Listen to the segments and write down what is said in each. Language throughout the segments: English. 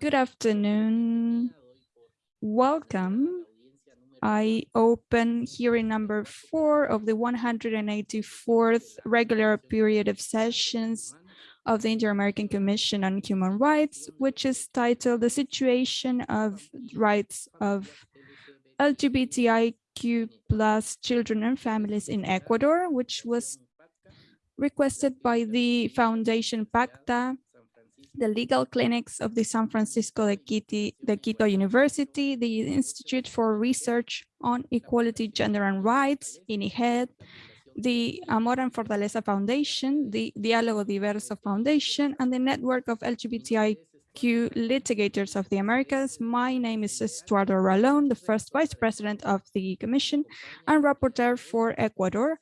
Good afternoon. Welcome. I open hearing number four of the 184th regular period of sessions of the Inter-American Commission on Human Rights, which is titled The Situation of Rights of LGBTIQ plus Children and Families in Ecuador, which was requested by the Foundation PACTA, the legal clinics of the San Francisco de, Quito, de Quito University, the Institute for Research on Equality, Gender and Rights, INIGED, the uh, Amor and Fortaleza Foundation, the Diálogo Diverso Foundation, and the network of LGBTIQ litigators of the Americas. My name is Estuardo Ralón, the first vice president of the commission and rapporteur for Ecuador.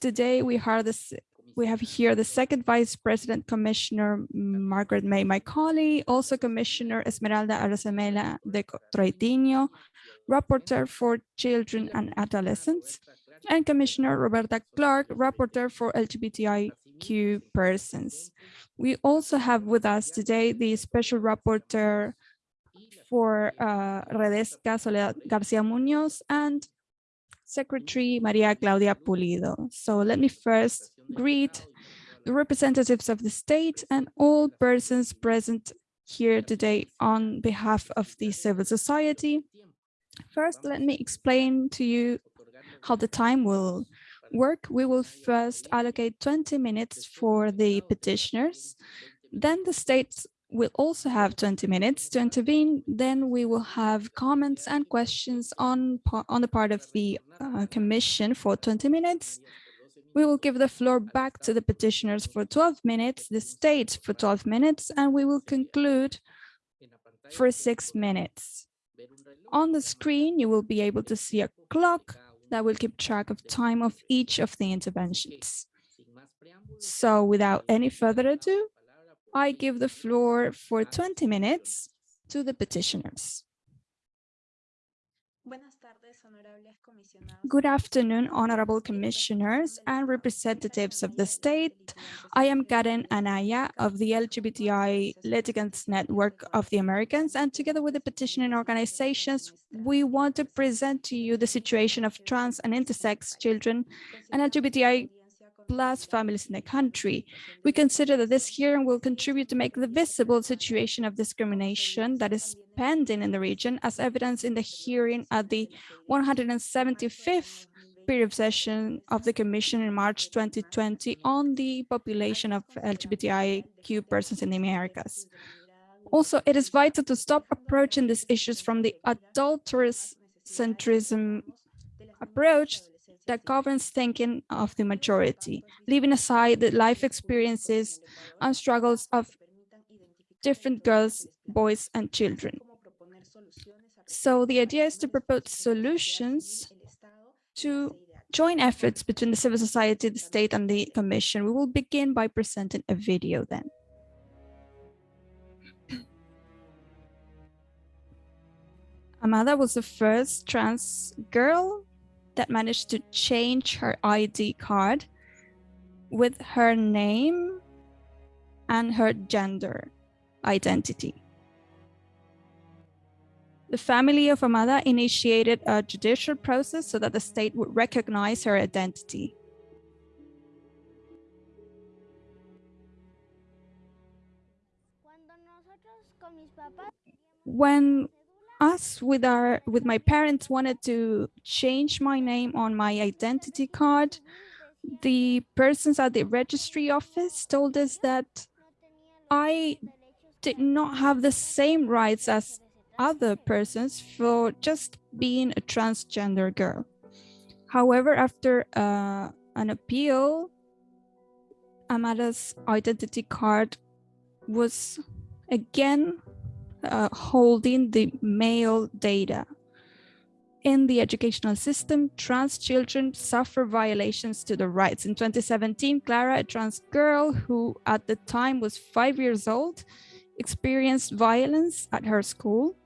Today we have this we have here the second Vice President Commissioner Margaret May Macaulay, also Commissioner Esmeralda Arosemena de Troitiño, Rapporteur for Children and Adolescents, and Commissioner Roberta Clark, Rapporteur for LGBTIQ persons. We also have with us today the Special Rapporteur for uh, Redesca Soledad Garcia Munoz and Secretary Maria Claudia Pulido. So let me first greet the representatives of the state and all persons present here today on behalf of the civil society. First, let me explain to you how the time will work. We will first allocate 20 minutes for the petitioners. Then the state's will also have 20 minutes to intervene. Then we will have comments and questions on, on the part of the uh, commission for 20 minutes. We will give the floor back to the petitioners for 12 minutes, the state for 12 minutes, and we will conclude for six minutes. On the screen, you will be able to see a clock that will keep track of time of each of the interventions. So without any further ado, I give the floor for 20 minutes to the petitioners. Good afternoon, honorable commissioners and representatives of the state. I am Karen Anaya of the LGBTI Litigants Network of the Americans, and together with the petitioning organizations, we want to present to you the situation of trans and intersex children and LGBTI plus families in the country. We consider that this hearing will contribute to make the visible situation of discrimination that is pending in the region as evidence in the hearing at the 175th period session of the Commission in March 2020 on the population of LGBTIQ persons in the Americas. Also, it is vital to stop approaching these issues from the adulterous centrism approach that governs thinking of the majority, leaving aside the life experiences and struggles of different girls, boys, and children. So the idea is to propose solutions to join efforts between the civil society, the state, and the commission. We will begin by presenting a video then. Amada was the first trans girl that managed to change her ID card with her name and her gender identity. The family of Amada initiated a judicial process so that the state would recognize her identity. When us with our with my parents wanted to change my name on my identity card. The persons at the registry office told us that i did not have the same rights as other persons for just being a transgender girl. However after uh, an appeal amada's identity card was again uh, holding the male data. In the educational system, trans children suffer violations to their rights. In 2017, Clara, a trans girl who at the time was five years old, experienced violence at her school.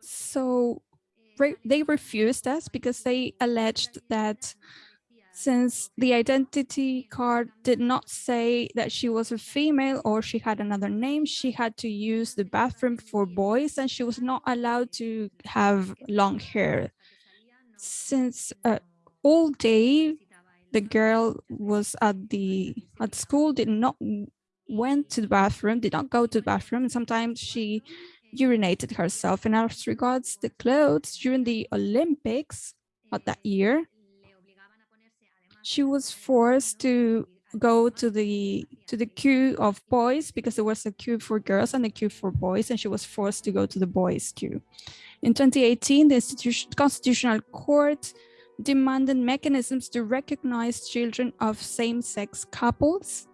So they refused us because they alleged that Since the identity card did not say that she was a female or she had another name, she had to use the bathroom for boys and she was not allowed to have long hair. Since uh, all day, the girl was at the at school, did not went to the bathroom, did not go to the bathroom. And sometimes she urinated herself. And as regards the clothes during the Olympics of that year, she was forced to go to the to the queue of boys because there was a queue for girls and a queue for boys and she was forced to go to the boys queue. In 2018, the Institution, Constitutional Court demanded mechanisms to recognize children of same-sex couples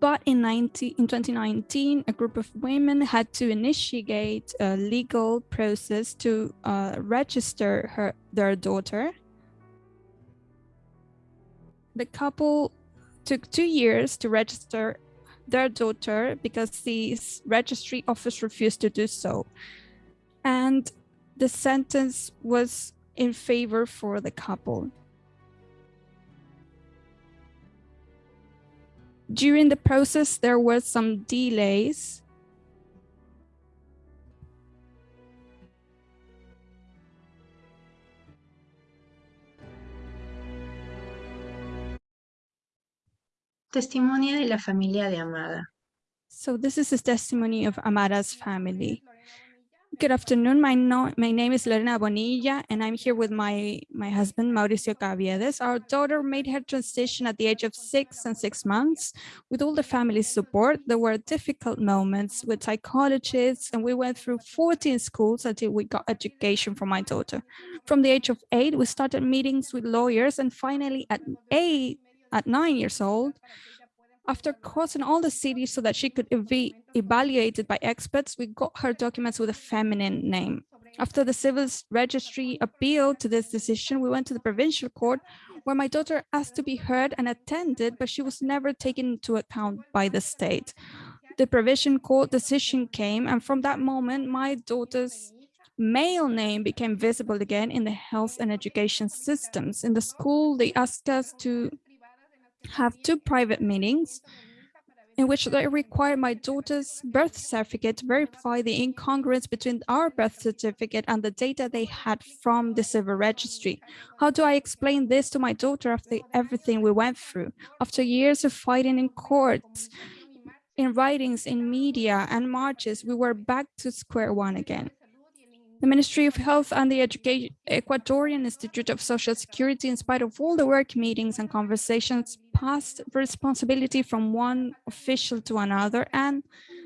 But in, 19, in 2019, a group of women had to initiate a legal process to uh, register her, their daughter. The couple took two years to register their daughter because the registry office refused to do so. And the sentence was in favor for the couple. During the process, there were some delays. Testimonio de la familia de Amada. So this is the testimony of Amada's family. Good afternoon. My, no, my name is Lorena Bonilla, and I'm here with my, my husband, Mauricio Caviedes. Our daughter made her transition at the age of six and six months. With all the family's support, there were difficult moments with psychologists, and we went through 14 schools until we got education for my daughter. From the age of eight, we started meetings with lawyers, and finally at eight, at nine years old, after crossing all the cities so that she could be evaluated by experts, we got her documents with a feminine name. After the civil registry appealed to this decision, we went to the provincial court where my daughter asked to be heard and attended, but she was never taken into account by the state. The provincial court decision came, and from that moment, my daughter's male name became visible again in the health and education systems. In the school, they asked us to have two private meetings in which they require my daughter's birth certificate to verify the incongruence between our birth certificate and the data they had from the civil registry. How do I explain this to my daughter after everything we went through? After years of fighting in courts, in writings, in media and marches, we were back to square one again. The Ministry of Health and the Education Ecuadorian Institute of Social Security, in spite of all the work meetings and conversations, passed responsibility from one official to another, and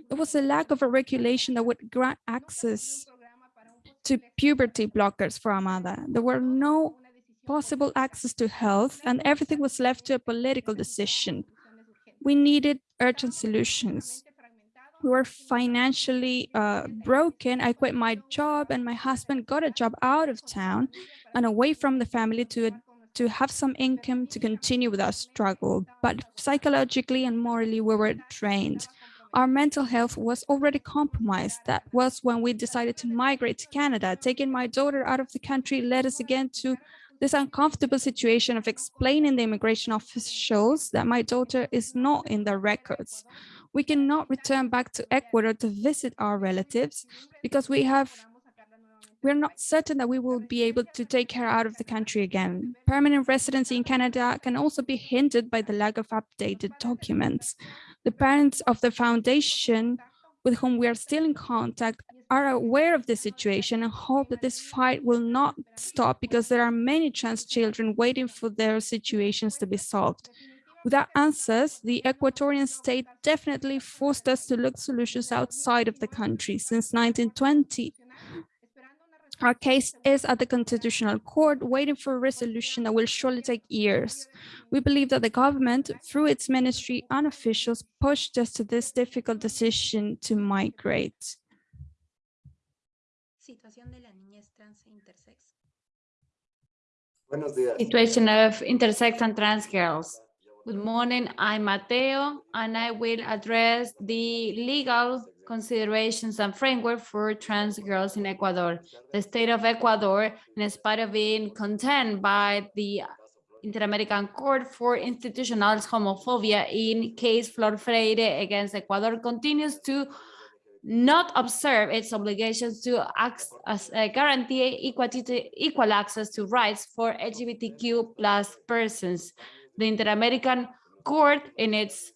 there was a lack of a regulation that would grant access to puberty blockers for Amada. There were no possible access to health, and everything was left to a political decision. We needed urgent solutions we were financially uh, broken. I quit my job and my husband got a job out of town and away from the family to, to have some income to continue with our struggle. But psychologically and morally, we were drained. Our mental health was already compromised. That was when we decided to migrate to Canada. Taking my daughter out of the country led us again to this uncomfortable situation of explaining the immigration officials that my daughter is not in the records we cannot return back to Ecuador to visit our relatives because we have we're not certain that we will be able to take her out of the country again. Permanent residency in Canada can also be hindered by the lack of updated documents. The parents of the foundation with whom we are still in contact are aware of the situation and hope that this fight will not stop because there are many trans children waiting for their situations to be solved. Without answers, the Ecuadorian state definitely forced us to look solutions outside of the country since 1920. Our case is at the Constitutional Court, waiting for a resolution that will surely take years. We believe that the government, through its ministry and officials, pushed us to this difficult decision to migrate. Situation of intersex and trans girls. Good morning, I'm Mateo, and I will address the legal considerations and framework for trans girls in Ecuador. The state of Ecuador, in spite of being condemned by the Inter-American Court for Institutional Homophobia in case Flor Freire against Ecuador, continues to not observe its obligations to uh, guarantee equal access to rights for LGBTQ plus persons. The Inter-American Court, in its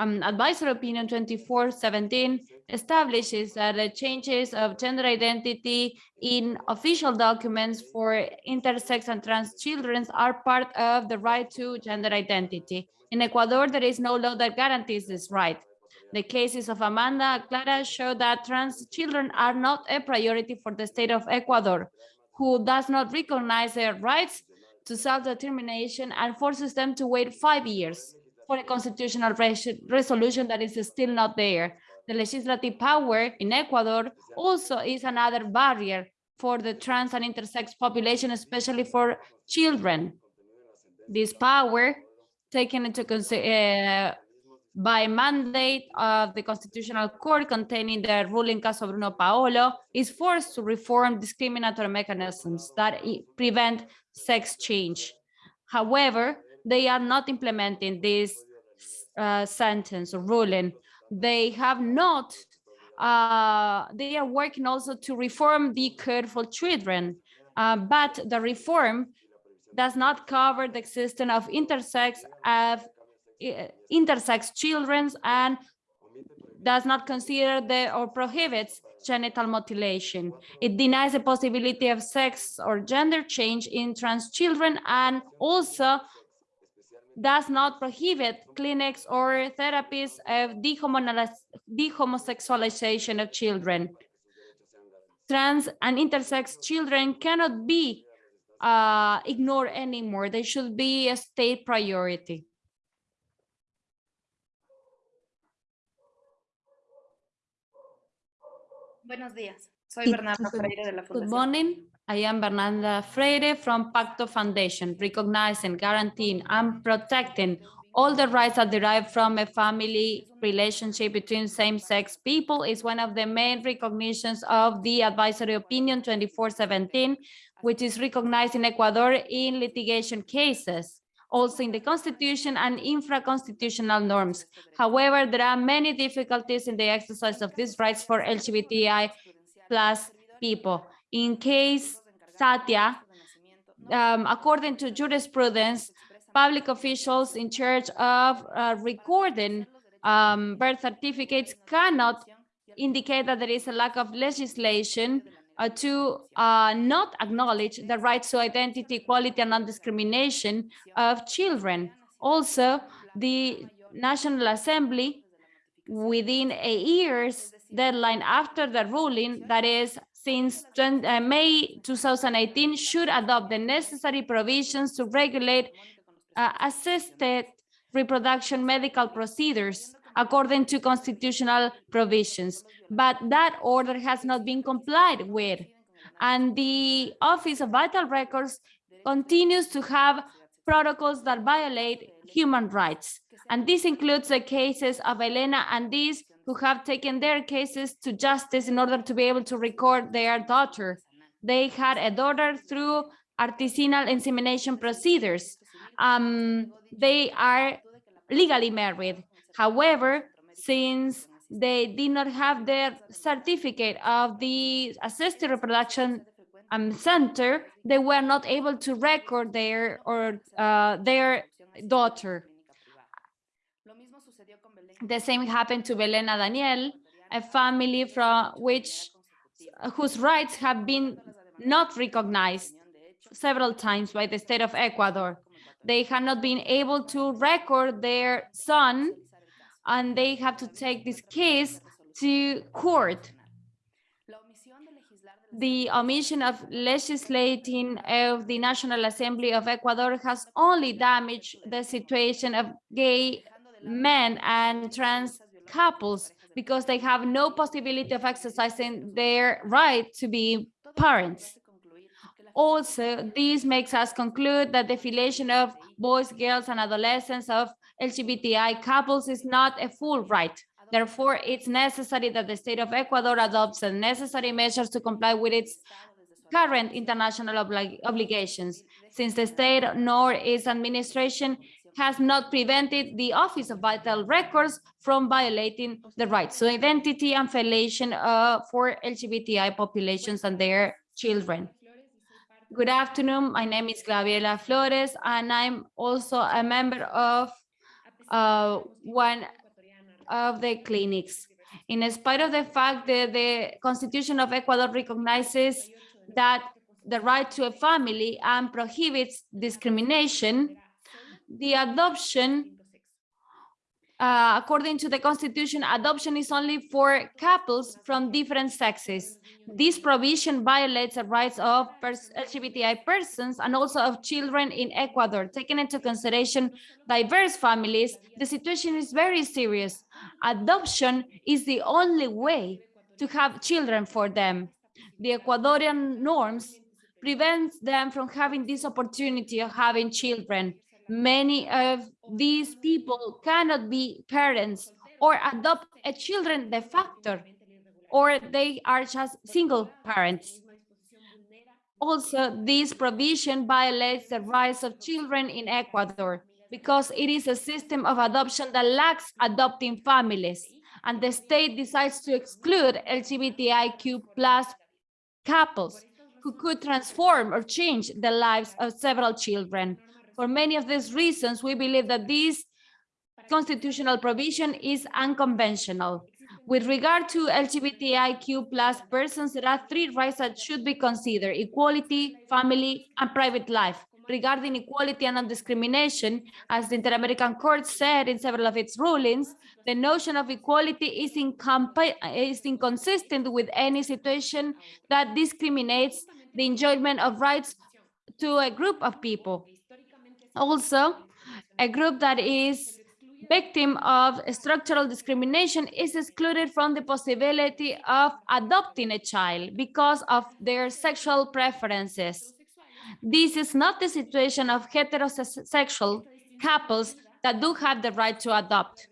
um, advisory opinion 2417, establishes that the changes of gender identity in official documents for intersex and trans children are part of the right to gender identity. In Ecuador, there is no law that guarantees this right. The cases of Amada Clara show that trans children are not a priority for the state of Ecuador, who does not recognize their rights to self-determination and forces them to wait five years for a constitutional res resolution that is still not there the legislative power in Ecuador also is another barrier for the trans and intersex population, especially for children. This power taken into uh, by mandate of the Constitutional Court containing the ruling Caso Bruno Paolo is forced to reform discriminatory mechanisms that prevent sex change. However, they are not implementing this uh, sentence or ruling they have not, uh, they are working also to reform the for children, uh, but the reform does not cover the existence of intersex of uh, intersex children and does not consider the or prohibits genital mutilation. It denies the possibility of sex or gender change in trans children and also does not prohibit clinics or therapies of dehomosexualization of children. Trans and intersex children cannot be uh, ignored anymore. They should be a state priority. Buenos días. Soy Bernardo Freire de la Fundación. Good morning. I am Bernarda Freire from Pacto Foundation, recognizing, guaranteeing, and protecting all the rights that derive from a family relationship between same-sex people is one of the main recognitions of the advisory opinion 2417, which is recognized in Ecuador in litigation cases, also in the constitution and infra-constitutional norms. However, there are many difficulties in the exercise of these rights for LGBTI plus people in case Satya, um, according to jurisprudence, public officials in charge of uh, recording um, birth certificates cannot indicate that there is a lack of legislation uh, to uh, not acknowledge the rights to identity, equality, and non-discrimination of children. Also, the National Assembly, within a year's deadline after the ruling, that is since 20, uh, May 2018 should adopt the necessary provisions to regulate uh, assisted reproduction medical procedures according to constitutional provisions. But that order has not been complied with. And the Office of Vital Records continues to have protocols that violate human rights. And this includes the cases of Elena and these who have taken their cases to justice in order to be able to record their daughter. They had a daughter through artisanal insemination procedures. Um, they are legally married. However, since they did not have their certificate of the assisted reproduction um, center, they were not able to record their or uh, their daughter. The same happened to Belena Daniel, a family from which whose rights have been not recognized several times by the state of Ecuador. They have not been able to record their son and they have to take this case to court. The omission of legislating of the National Assembly of Ecuador has only damaged the situation of gay men and trans couples because they have no possibility of exercising their right to be parents. Also, this makes us conclude that the filiation of boys, girls, and adolescents of LGBTI couples is not a full right. Therefore, it's necessary that the state of Ecuador adopts the necessary measures to comply with its current international obli- obligations, since the state nor its administration has not prevented the Office of Vital Records from violating the rights to identity and filiation uh, for LGBTI populations and their children. Good afternoon. My name is Gabriela Flores, and I'm also a member of uh, one of the clinics. In spite of the fact that the Constitution of Ecuador recognizes that the right to a family and prohibits discrimination, the adoption, uh, according to the Constitution, adoption is only for couples from different sexes. This provision violates the rights of pers LGBTI persons and also of children in Ecuador. Taking into consideration diverse families, the situation is very serious. Adoption is the only way to have children for them. The Ecuadorian norms prevents them from having this opportunity of having children. Many of these people cannot be parents or adopt a children de facto, or they are just single parents. Also, this provision violates the rights of children in Ecuador because it is a system of adoption that lacks adopting families, and the state decides to exclude LGBTIQ plus couples who could transform or change the lives of several children. For many of these reasons, we believe that this constitutional provision is unconventional. With regard to LGBTIQ plus persons, there are three rights that should be considered, equality, family, and private life. Regarding equality and non-discrimination, as the Inter-American Court said in several of its rulings, the notion of equality is, is inconsistent with any situation that discriminates the enjoyment of rights to a group of people. Also, a group that is victim of structural discrimination is excluded from the possibility of adopting a child because of their sexual preferences. This is not the situation of heterosexual couples that do have the right to adopt.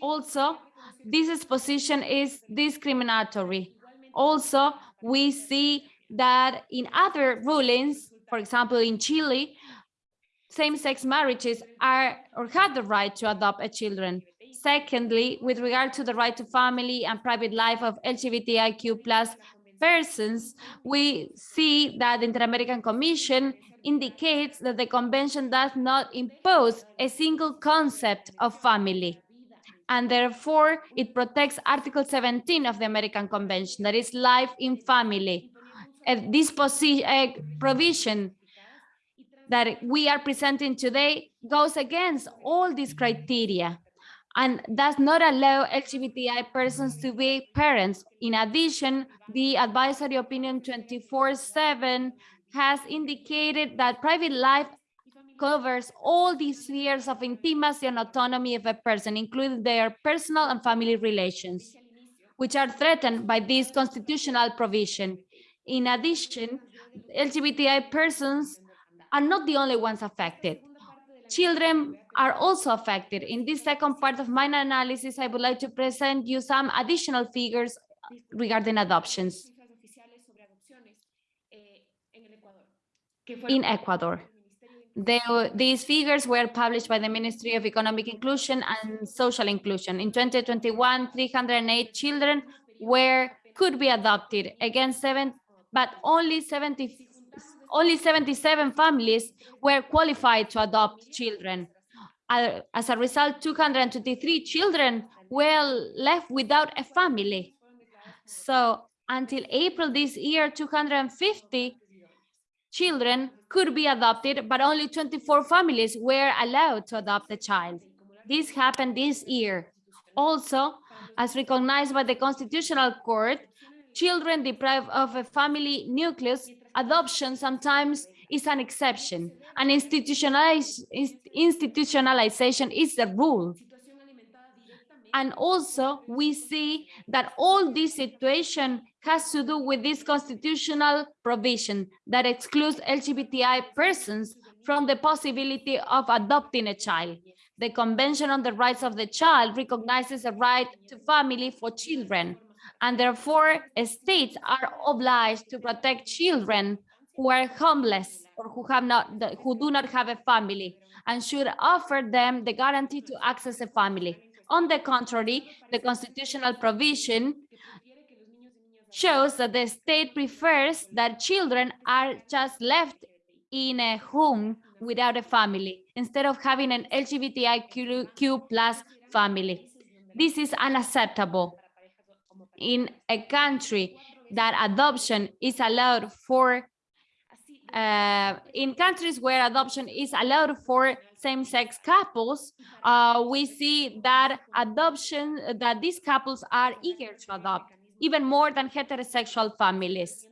Also, this position is discriminatory. Also, we see that in other rulings, for example, in Chile, same-sex marriages are or have the right to adopt a children. Secondly, with regard to the right to family and private life of LGBTIQ plus persons, we see that the Inter-American Commission indicates that the convention does not impose a single concept of family. And therefore, it protects Article 17 of the American Convention, that is life in family. this provision that we are presenting today goes against all these criteria and does not allow LGBTI persons to be parents. In addition, the advisory opinion 24-7 has indicated that private life covers all the spheres of intimacy and autonomy of a person, including their personal and family relations, which are threatened by this constitutional provision. In addition, LGBTI persons are not the only ones affected. Children are also affected. In this second part of my analysis, I would like to present you some additional figures regarding adoptions in Ecuador. The, these figures were published by the Ministry of Economic Inclusion and Social Inclusion. In 2021, 308 children were could be adopted against seven, but only 70 only 77 families were qualified to adopt children. As a result, 223 children were left without a family. So until April this year, 250 children could be adopted, but only 24 families were allowed to adopt a child. This happened this year. Also, as recognized by the Constitutional Court, children deprived of a family nucleus adoption sometimes is an exception and institutionalize, institutionalization is the rule. And also we see that all this situation has to do with this constitutional provision that excludes LGBTI persons from the possibility of adopting a child. The Convention on the Rights of the Child recognizes a right to family for children, and therefore states are obliged to protect children who are homeless or who have not who do not have a family and should offer them the guarantee to access a family. On the contrary, the constitutional provision shows that the state prefers that children are just left in a home without a family instead of having an LGBTIQ plus family. This is unacceptable in a country that adoption is allowed for uh, in countries where adoption is allowed for same-sex couples, uh, we see that adoption, that these couples are eager to adopt, even more than heterosexual families.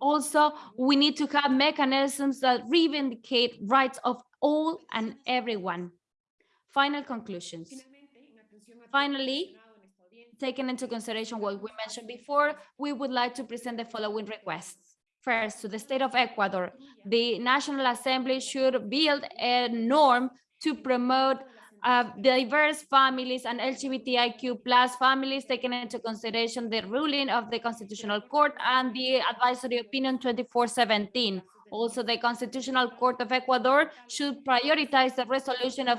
Also, we need to have mechanisms that reivindicate rights of all and everyone. Final conclusions. Finally, taking into consideration what we mentioned before, we would like to present the following requests. First, to the state of Ecuador, the National Assembly should build a norm to promote uh, diverse families and LGBTIQ plus families, taking into consideration the ruling of the Constitutional Court and the advisory opinion 2417. Also, the Constitutional Court of Ecuador should prioritize the resolution of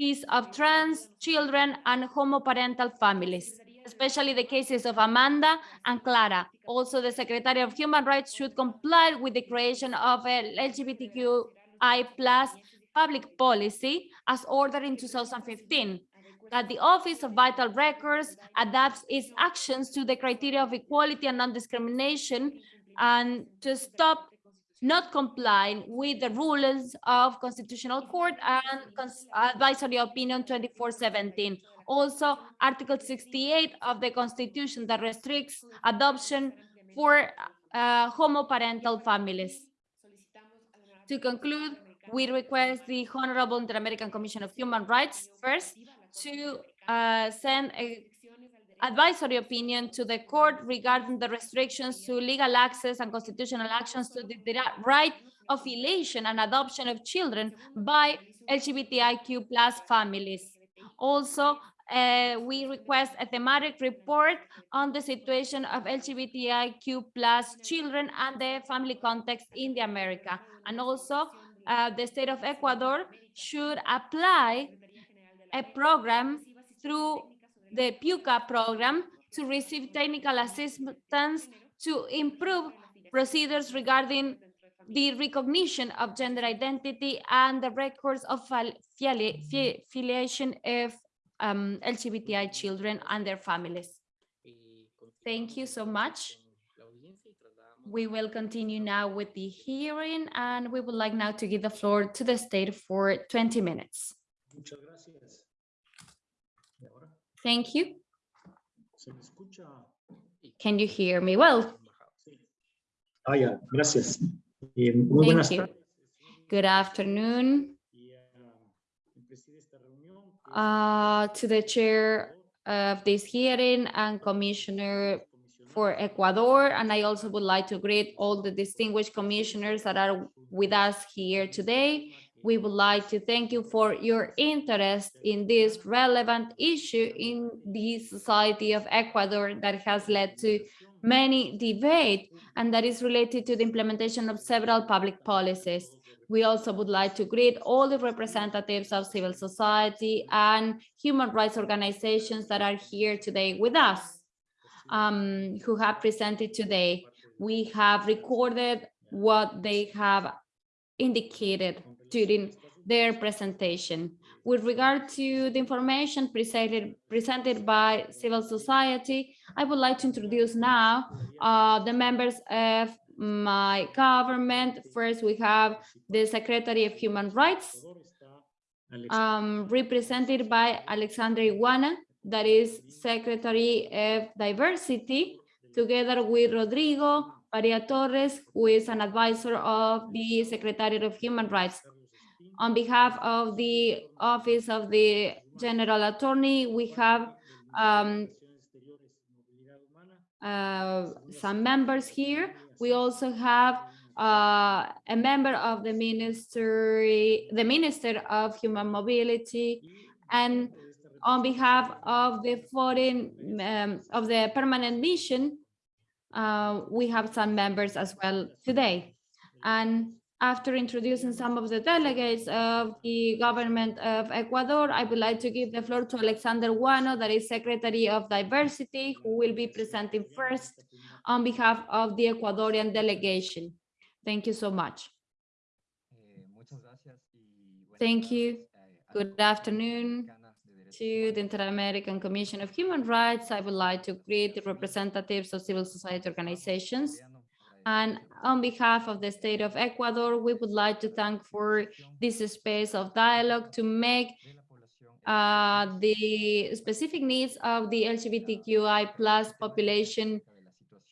cases of trans children and homoparental families especially the cases of Amada and Clara. Also, the Secretary of Human Rights should comply with the creation of a LGBTQI plus public policy as ordered in 2015 that the Office of Vital Records adapts its actions to the criteria of equality and non-discrimination and to stop not complying with the rulings of Constitutional Court and Advisory Opinion 2417. Also, Article 68 of the Constitution that restricts adoption for uh, homoparental families. To conclude, we request the Honorable Inter-American Commission of Human Rights first to uh, send a advisory opinion to the court regarding the restrictions to legal access and constitutional actions to the right of affiliation and adoption of children by LGBTIQ plus families. Also, uh, we request a thematic report on the situation of LGBTIQ plus children and the family context in the America. And also, uh, the state of Ecuador should apply a program through the PUCA program to receive technical assistance to improve procedures regarding the recognition of gender identity and the records of filiation of um, LGBTI children and their families. Thank you so much. We will continue now with the hearing and we would like now to give the floor to the state for 20 minutes. Thank you. Can you hear me well? Ah, yeah. Gracias. Eh, Thank you. Good afternoon uh, to the chair of this hearing and commissioner for Ecuador. And I also would like to greet all the distinguished commissioners that are with us here today. We would like to thank you for your interest in this relevant issue in the society of Ecuador that has led to many debate and that is related to the implementation of several public policies. We also would like to greet all the representatives of civil society and human rights organizations that are here today with us, um, who have presented today. We have recorded what they have indicated during their presentation. With regard to the information presented, presented by civil society, I would like to introduce now uh, the members of my government. First, we have the Secretary of Human Rights, um, represented by Alexandra Iguana, that is Secretary of Diversity, together with Rodrigo Maria Torres, who is an advisor of the Secretary of Human Rights. On behalf of the Office of the General Attorney, we have um, uh, some members here. We also have uh, a member of the ministry, the Minister of Human Mobility, and on behalf of the foreign, um, of the permanent mission, uh, we have some members as well today. And after introducing some of the delegates of the government of Ecuador, I would like to give the floor to Alexander Guano, that is Secretary of Diversity, who will be presenting first on behalf of the Ecuadorian delegation. Thank you so much. Thank you. Good afternoon to the Inter-American Commission of Human Rights. I would like to greet the representatives of civil society organizations. And on behalf of the state of Ecuador, we would like to thank for this space of dialogue to make uh, the specific needs of the LGBTQI plus population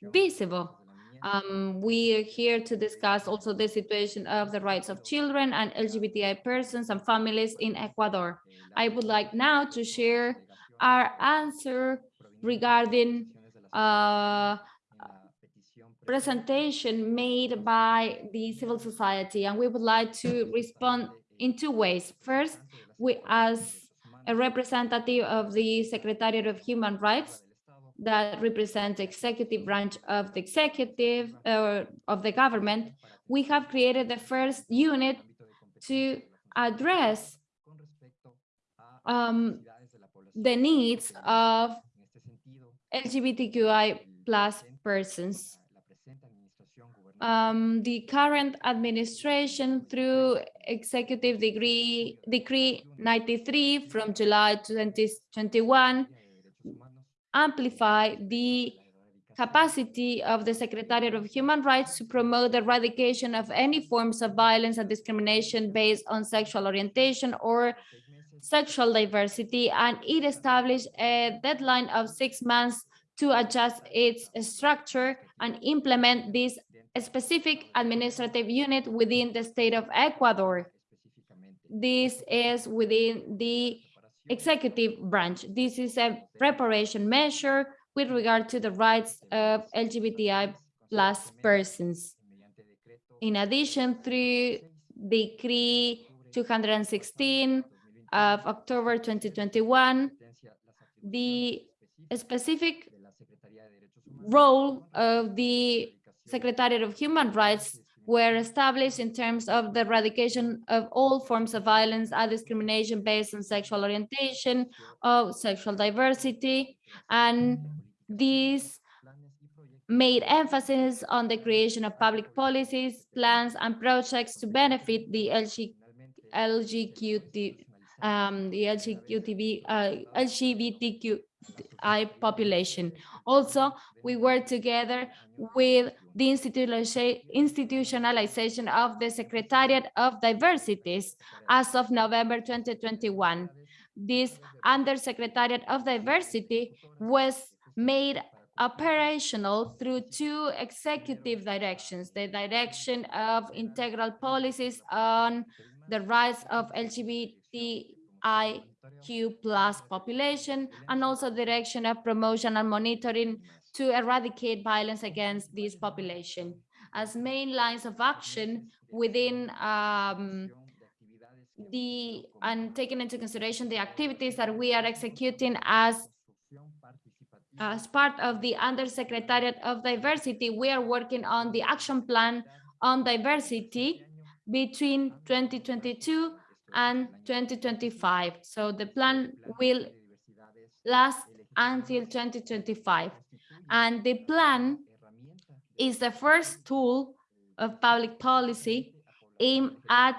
visible. Um, we are here to discuss also the situation of the rights of children and LGBTI persons and families in Ecuador. I would like now to share our answer regarding uh, presentation made by the civil society, and we would like to respond in two ways. First, we as a representative of the Secretariat of Human Rights, that represents the executive branch of the executive uh, of the government, we have created the first unit to address um, the needs of LGBTQI plus persons. Um, the current administration through executive degree decree 93 from July 2021 amplify the capacity of the Secretariat of Human Rights to promote the eradication of any forms of violence and discrimination based on sexual orientation or sexual diversity, and it established a deadline of six months to adjust its structure and implement this specific administrative unit within the state of Ecuador. This is within the executive branch. This is a preparation measure with regard to the rights of LGBTI plus persons. In addition, through Decree 216 of October 2021, the specific role of the Secretariat of Human Rights were established in terms of the eradication of all forms of violence and discrimination based on sexual orientation, of sexual diversity, and these made emphasis on the creation of public policies, plans, and projects to benefit the LG, LGBTQ, um, the LGBTQ, uh, LGBTQI population. Also, we work together with the institutionalization of the Secretariat of Diversities as of November 2021. This Undersecretariat of Diversity was made operational through two executive directions, the direction of integral policies on the rights of LGBTIQ plus population and also direction of promotion and monitoring to eradicate violence against this population. As main lines of action within um, the and taking into consideration the activities that we are executing as as part of the Undersecretariat of Diversity, we are working on the action plan on diversity between 2022 and 2025. So the plan will last until 2025. And the plan is the first tool of public policy aimed at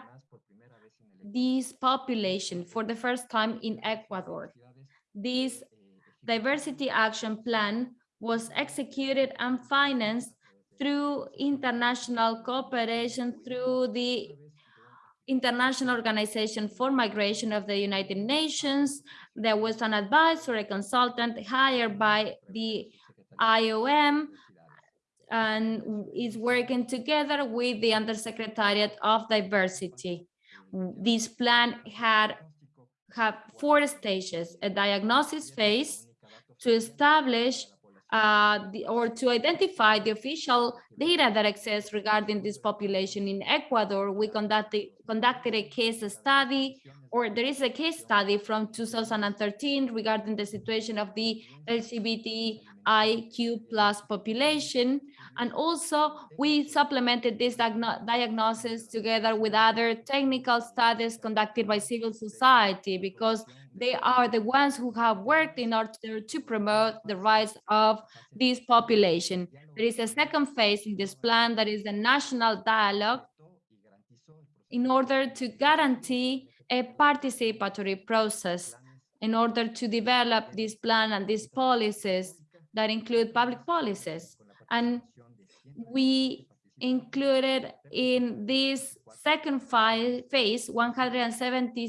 this population for the first time in Ecuador. This diversity action plan was executed and financed through international cooperation through the International Organization for Migration of the United Nations. There was an advisor, a consultant hired by the IOM and is working together with the Undersecretariat of Diversity. This plan had have four stages, a diagnosis phase to establish uh, the, or to identify the official data that exists regarding this population in Ecuador, we conducted, conducted a case study, or there is a case study from 2013 regarding the situation of the LGBTIQ plus population. And also we supplemented this diagno diagnosis together with other technical studies conducted by civil society because they are the ones who have worked in order to promote the rights of this population. There is a second phase in this plan that is the national dialogue in order to guarantee a participatory process in order to develop this plan and these policies that include public policies. And we included in this second phase 170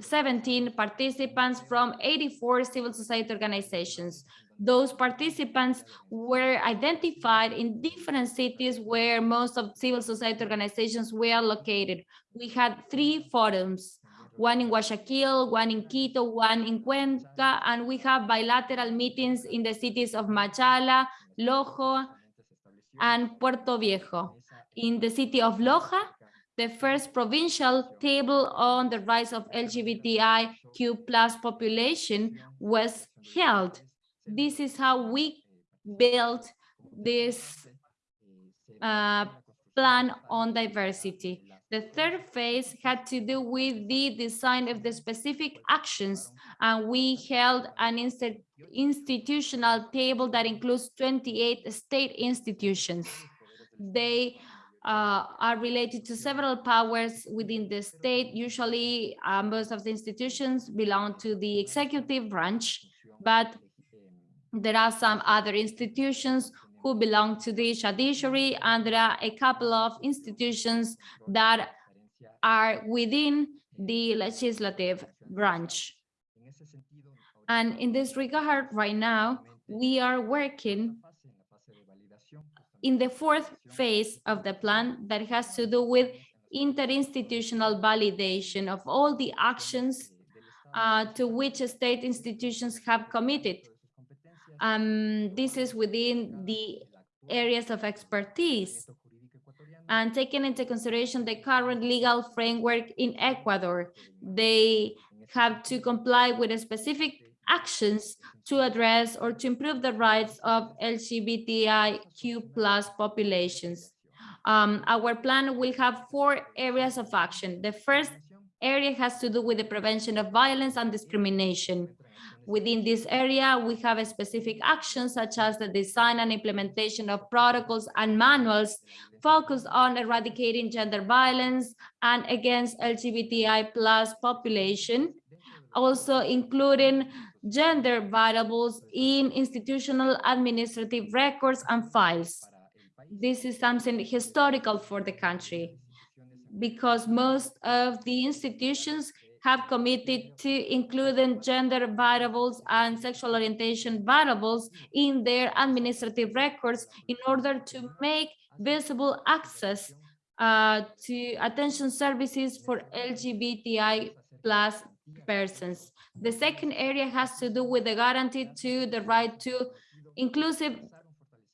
17 participants from 84 civil society organizations. Those participants were identified in different cities where most of civil society organizations were located. We had three forums, one in Guayaquil, one in Quito, one in Cuenca, and we have bilateral meetings in the cities of Machala, Loja, and Portoviejo. In the city of Loja, the first provincial table on the rise of LGBTIQ plus population was held. This is how we built this uh, plan on diversity. The third phase had to do with the design of the specific actions, and we held an institutional table that includes 28 state institutions. They uh, are related to several powers within the state. Usually, uh, most of the institutions belong to the executive branch, but there are some other institutions who belong to the judiciary, and there are a couple of institutions that are within the legislative branch. And in this regard, right now, we are working in the fourth phase of the plan that has to do with interinstitutional validation of all the actions uh, to which state institutions have committed. Um, this is within the areas of expertise and taking into consideration the current legal framework in Ecuador, they have to comply with a specific actions to address or to improve the rights of LGBTIQ plus populations. Um, our plan will have four areas of action. The first area has to do with the prevention of violence and discrimination. Within this area, we have specific actions such as the design and implementation of protocols and manuals focused on eradicating gender violence and against LGBTI plus population, also including gender variables in institutional administrative records and files. This is something historical for the country because most of the institutions have committed to including gender variables and sexual orientation variables in their administrative records in order to make visible access uh, to attention services for LGBTI plus persons. The second area has to do with the guarantee to the right to inclusive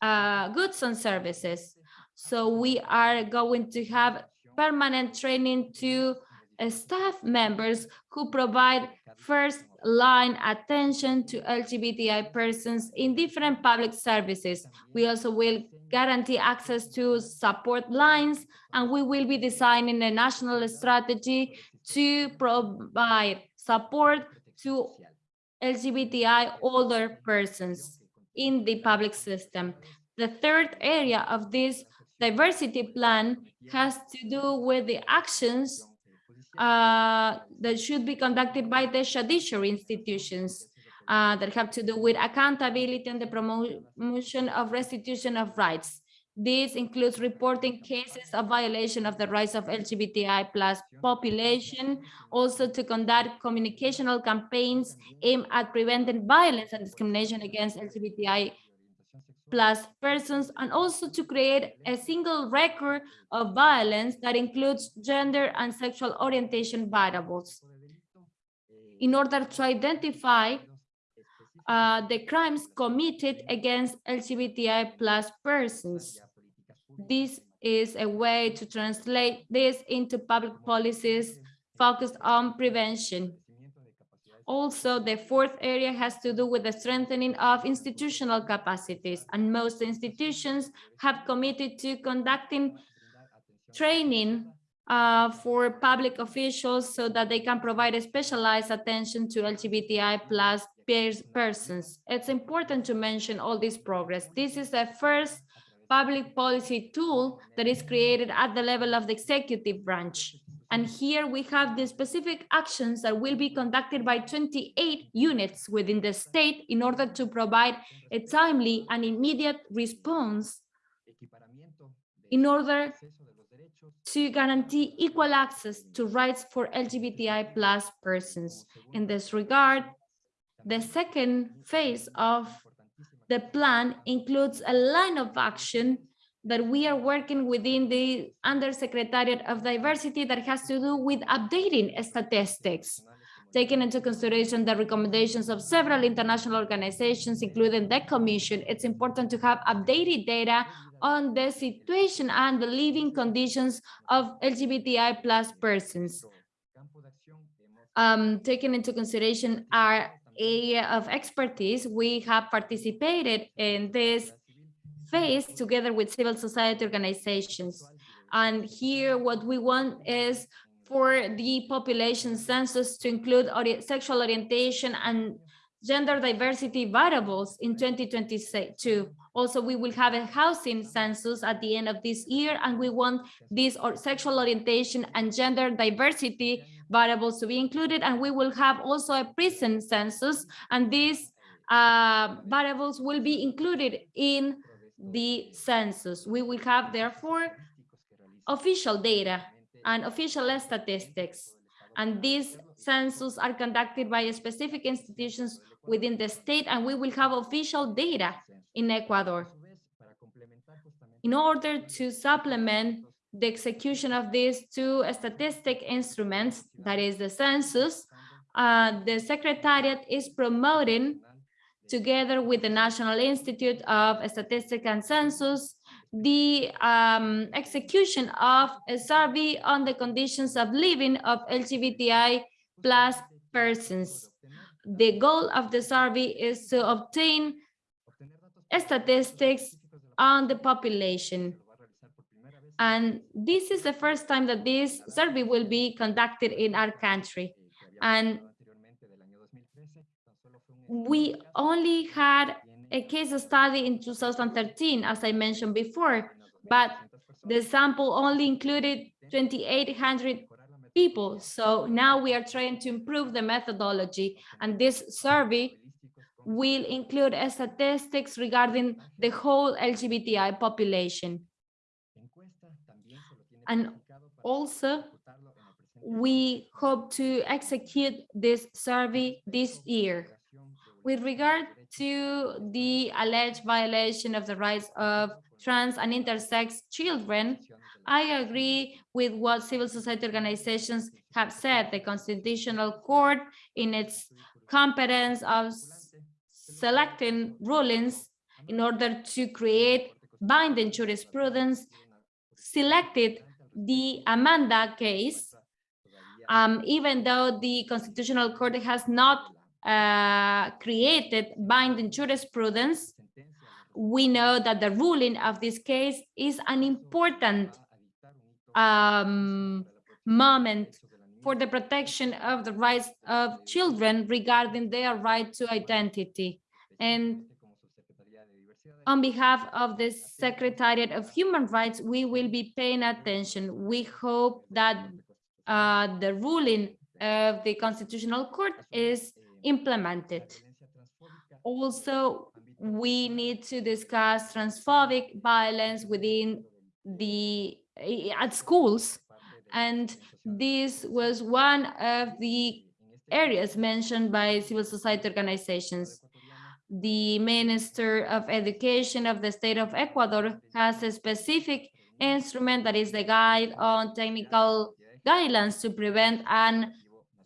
uh, goods and services. So we are going to have permanent training to uh, staff members who provide first line attention to LGBTI persons in different public services. We also will guarantee access to support lines and we will be designing a national strategy to provide support to LGBTI older persons in the public system. The third area of this diversity plan has to do with the actions uh, that should be conducted by the judiciary institutions uh, that have to do with accountability and the promotion of restitution of rights. This includes reporting cases of violation of the rights of LGBTI plus population, also to conduct communicational campaigns aimed at preventing violence and discrimination against LGBTI plus persons, and also to create a single record of violence that includes gender and sexual orientation variables in order to identify uh, the crimes committed against LGBTI plus persons. This is a way to translate this into public policies focused on prevention. Also, the fourth area has to do with the strengthening of institutional capacities, and most institutions have committed to conducting training uh, for public officials so that they can provide a specialized attention to LGBTI plus persons. It's important to mention all this progress. This is the first public policy tool that is created at the level of the executive branch. And here we have the specific actions that will be conducted by 28 units within the state in order to provide a timely and immediate response in order to guarantee equal access to rights for LGBTI plus persons. In this regard, the second phase of the plan includes a line of action that we are working within the Undersecretariat of Diversity that has to do with updating statistics, taking into consideration the recommendations of several international organizations, including the Commission. It's important to have updated data on the situation and the living conditions of LGBTI plus persons. Um, taking into consideration our area of expertise, we have participated in this phase together with civil society organizations. And here what we want is for the population census to include ori- sexual orientation and gender diversity variables in 2022. Also, we will have a housing census at the end of this year, and we want this or sexual orientation and gender diversity variables to be included, and we will have also a prison census, and these uh, variables will be included in the census. We will have therefore official data and official statistics. And these census are conducted by specific institutions within the state, and we will have official data in Ecuador. In order to supplement the execution of these two statistic instruments, that is the census, uh, the Secretariat is promoting together with the National Institute of Statistics and Census, the um, execution of a survey on the conditions of living of LGBTI plus persons. The goal of the survey is to obtain statistics on the population. And this is the first time that this survey will be conducted in our country. And we only had a case study in 2013, as I mentioned before, but the sample only included 2,800 people. So now we are trying to improve the methodology, and this survey will include statistics regarding the whole LGBTI population. And also, we hope to execute this survey this year. With regard to the alleged violation of the rights of trans and intersex children, I agree with what civil society organizations have said. The Constitutional Court, in its competence of selecting rulings in order to create binding jurisprudence, selected the Amada case, um, even though the Constitutional Court has not uh, created binding jurisprudence, we know that the ruling of this case is an important um, moment for the protection of the rights of children regarding their right to identity. And on behalf of the Secretariat of Human Rights, we will be paying attention. We hope that uh, the ruling of the Constitutional Court is implemented. Also, we need to discuss transphobic violence within the at schools and this was one of the areas mentioned by civil society organizations the minister of education of the state of ecuador has a specific instrument that is the guide on technical guidelines to prevent and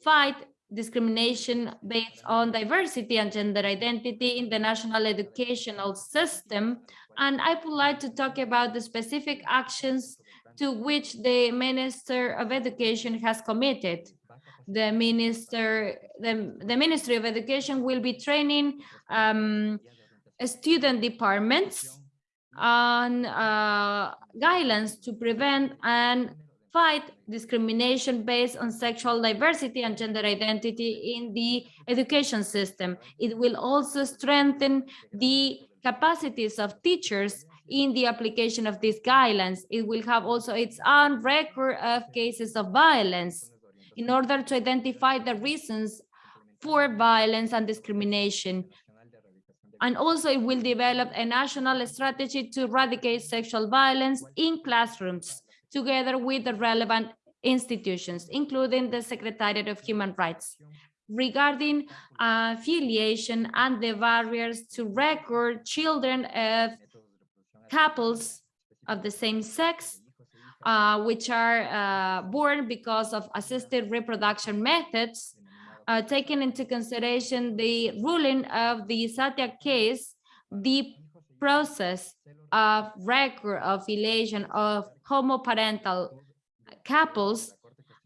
fight discrimination based on diversity and gender identity in the national educational system. And I would like to talk about the specific actions to which the Minister of Education has committed. The minister, the, the Ministry of Education will be training um, student departments on uh, guidelines to prevent and fight discrimination based on sexual diversity and gender identity in the education system. It will also strengthen the capacities of teachers in the application of these guidelines. It will have also its own record of cases of violence in order to identify the reasons for violence and discrimination. And also it will develop a national strategy to eradicate sexual violence in classrooms together with the relevant institutions, including the Secretariat of Human Rights regarding uh, affiliation and the barriers to record children of couples of the same sex, uh, which are uh, born because of assisted reproduction methods, uh, taking into consideration the ruling of the Satya case, the process of record of affiliation of homoparental couples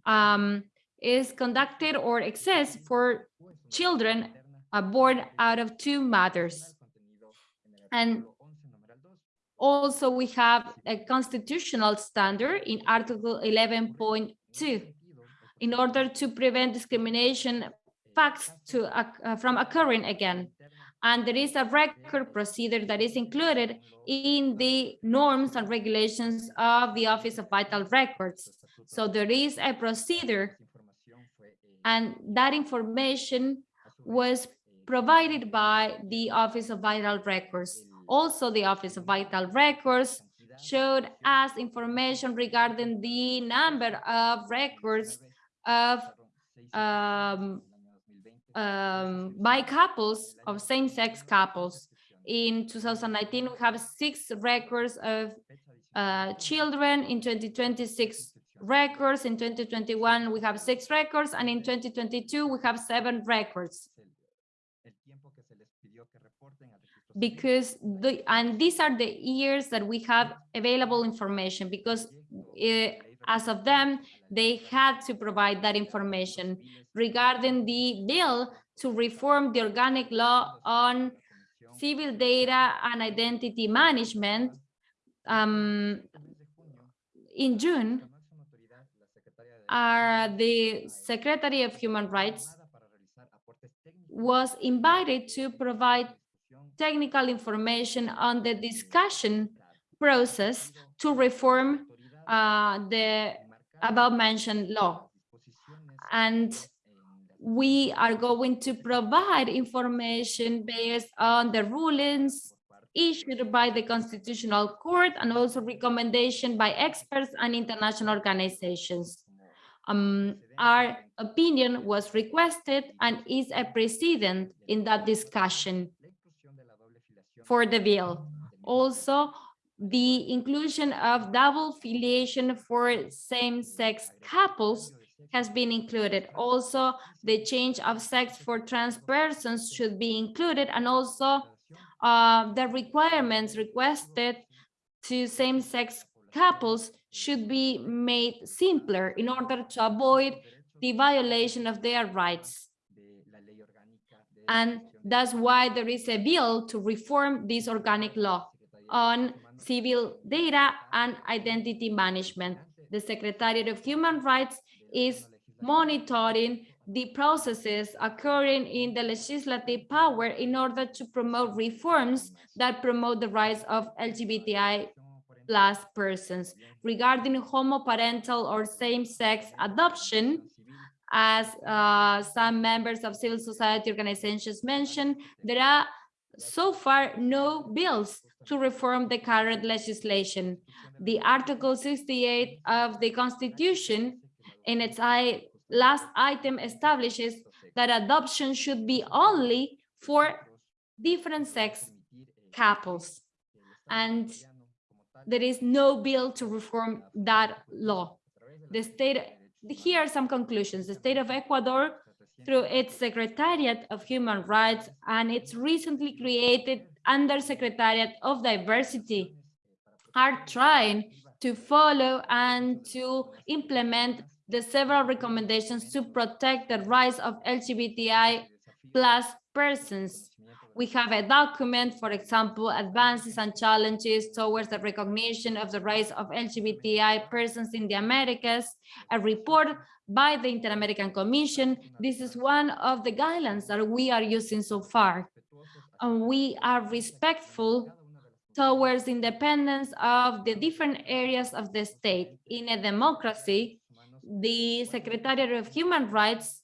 um, is conducted or exists for children uh, born out of two mothers. And also we have a constitutional standard in Article 11.2 in order to prevent discrimination facts to, uh, from occurring again. And there is a record procedure that is included in the norms and regulations of the Office of Vital Records. So there is a procedure and that information was provided by the Office of Vital Records. Also, the Office of Vital Records showed us information regarding the number of records of um, um, by couples of same-sex couples. In 2019, we have six records of uh, children. In 2026, records. In 2021, we have six records. And in 2022, we have seven records. Because the, and these are the years that we have available information because it, as of them, they had to provide that information regarding the bill to reform the organic law on civil data and identity management. Um, in June, uh, the Secretary of Human Rights was invited to provide technical information on the discussion process to reform uh, the above mentioned law. And we are going to provide information based on the rulings issued by the Constitutional Court and also recommendation by experts and international organizations. Um, our opinion was requested and is a precedent in that discussion for the bill. Also, the inclusion of double filiation for same-sex couples has been included. Also, the change of sex for trans persons should be included and also uh, the requirements requested to same-sex couples should be made simpler in order to avoid the violation of their rights. And that's why there is a bill to reform this organic law on civil data and identity management. The Secretariat of Human Rights is monitoring the processes occurring in the legislative power in order to promote reforms that promote the rights of LGBTI plus persons. Regarding homoparental or same-sex adoption, as uh, some members of civil society organizations mentioned, there are so far no bills to reform the current legislation. The Article 68 of the Constitution in its last item establishes that adoption should be only for different sex couples. And there is no bill to reform that law. The state, here are some conclusions. The state of Ecuador through its Secretariat of Human Rights and its recently created Undersecretariat of Diversity are trying to follow and to implement the several recommendations to protect the rights of LGBTI plus persons. We have a document, for example, advances and challenges towards the recognition of the rights of LGBTI persons in the Americas, a report by the Inter-American Commission. This is one of the guidelines that we are using so far. And we are respectful towards independence of the different areas of the state. In a democracy, the Secretariat of Human Rights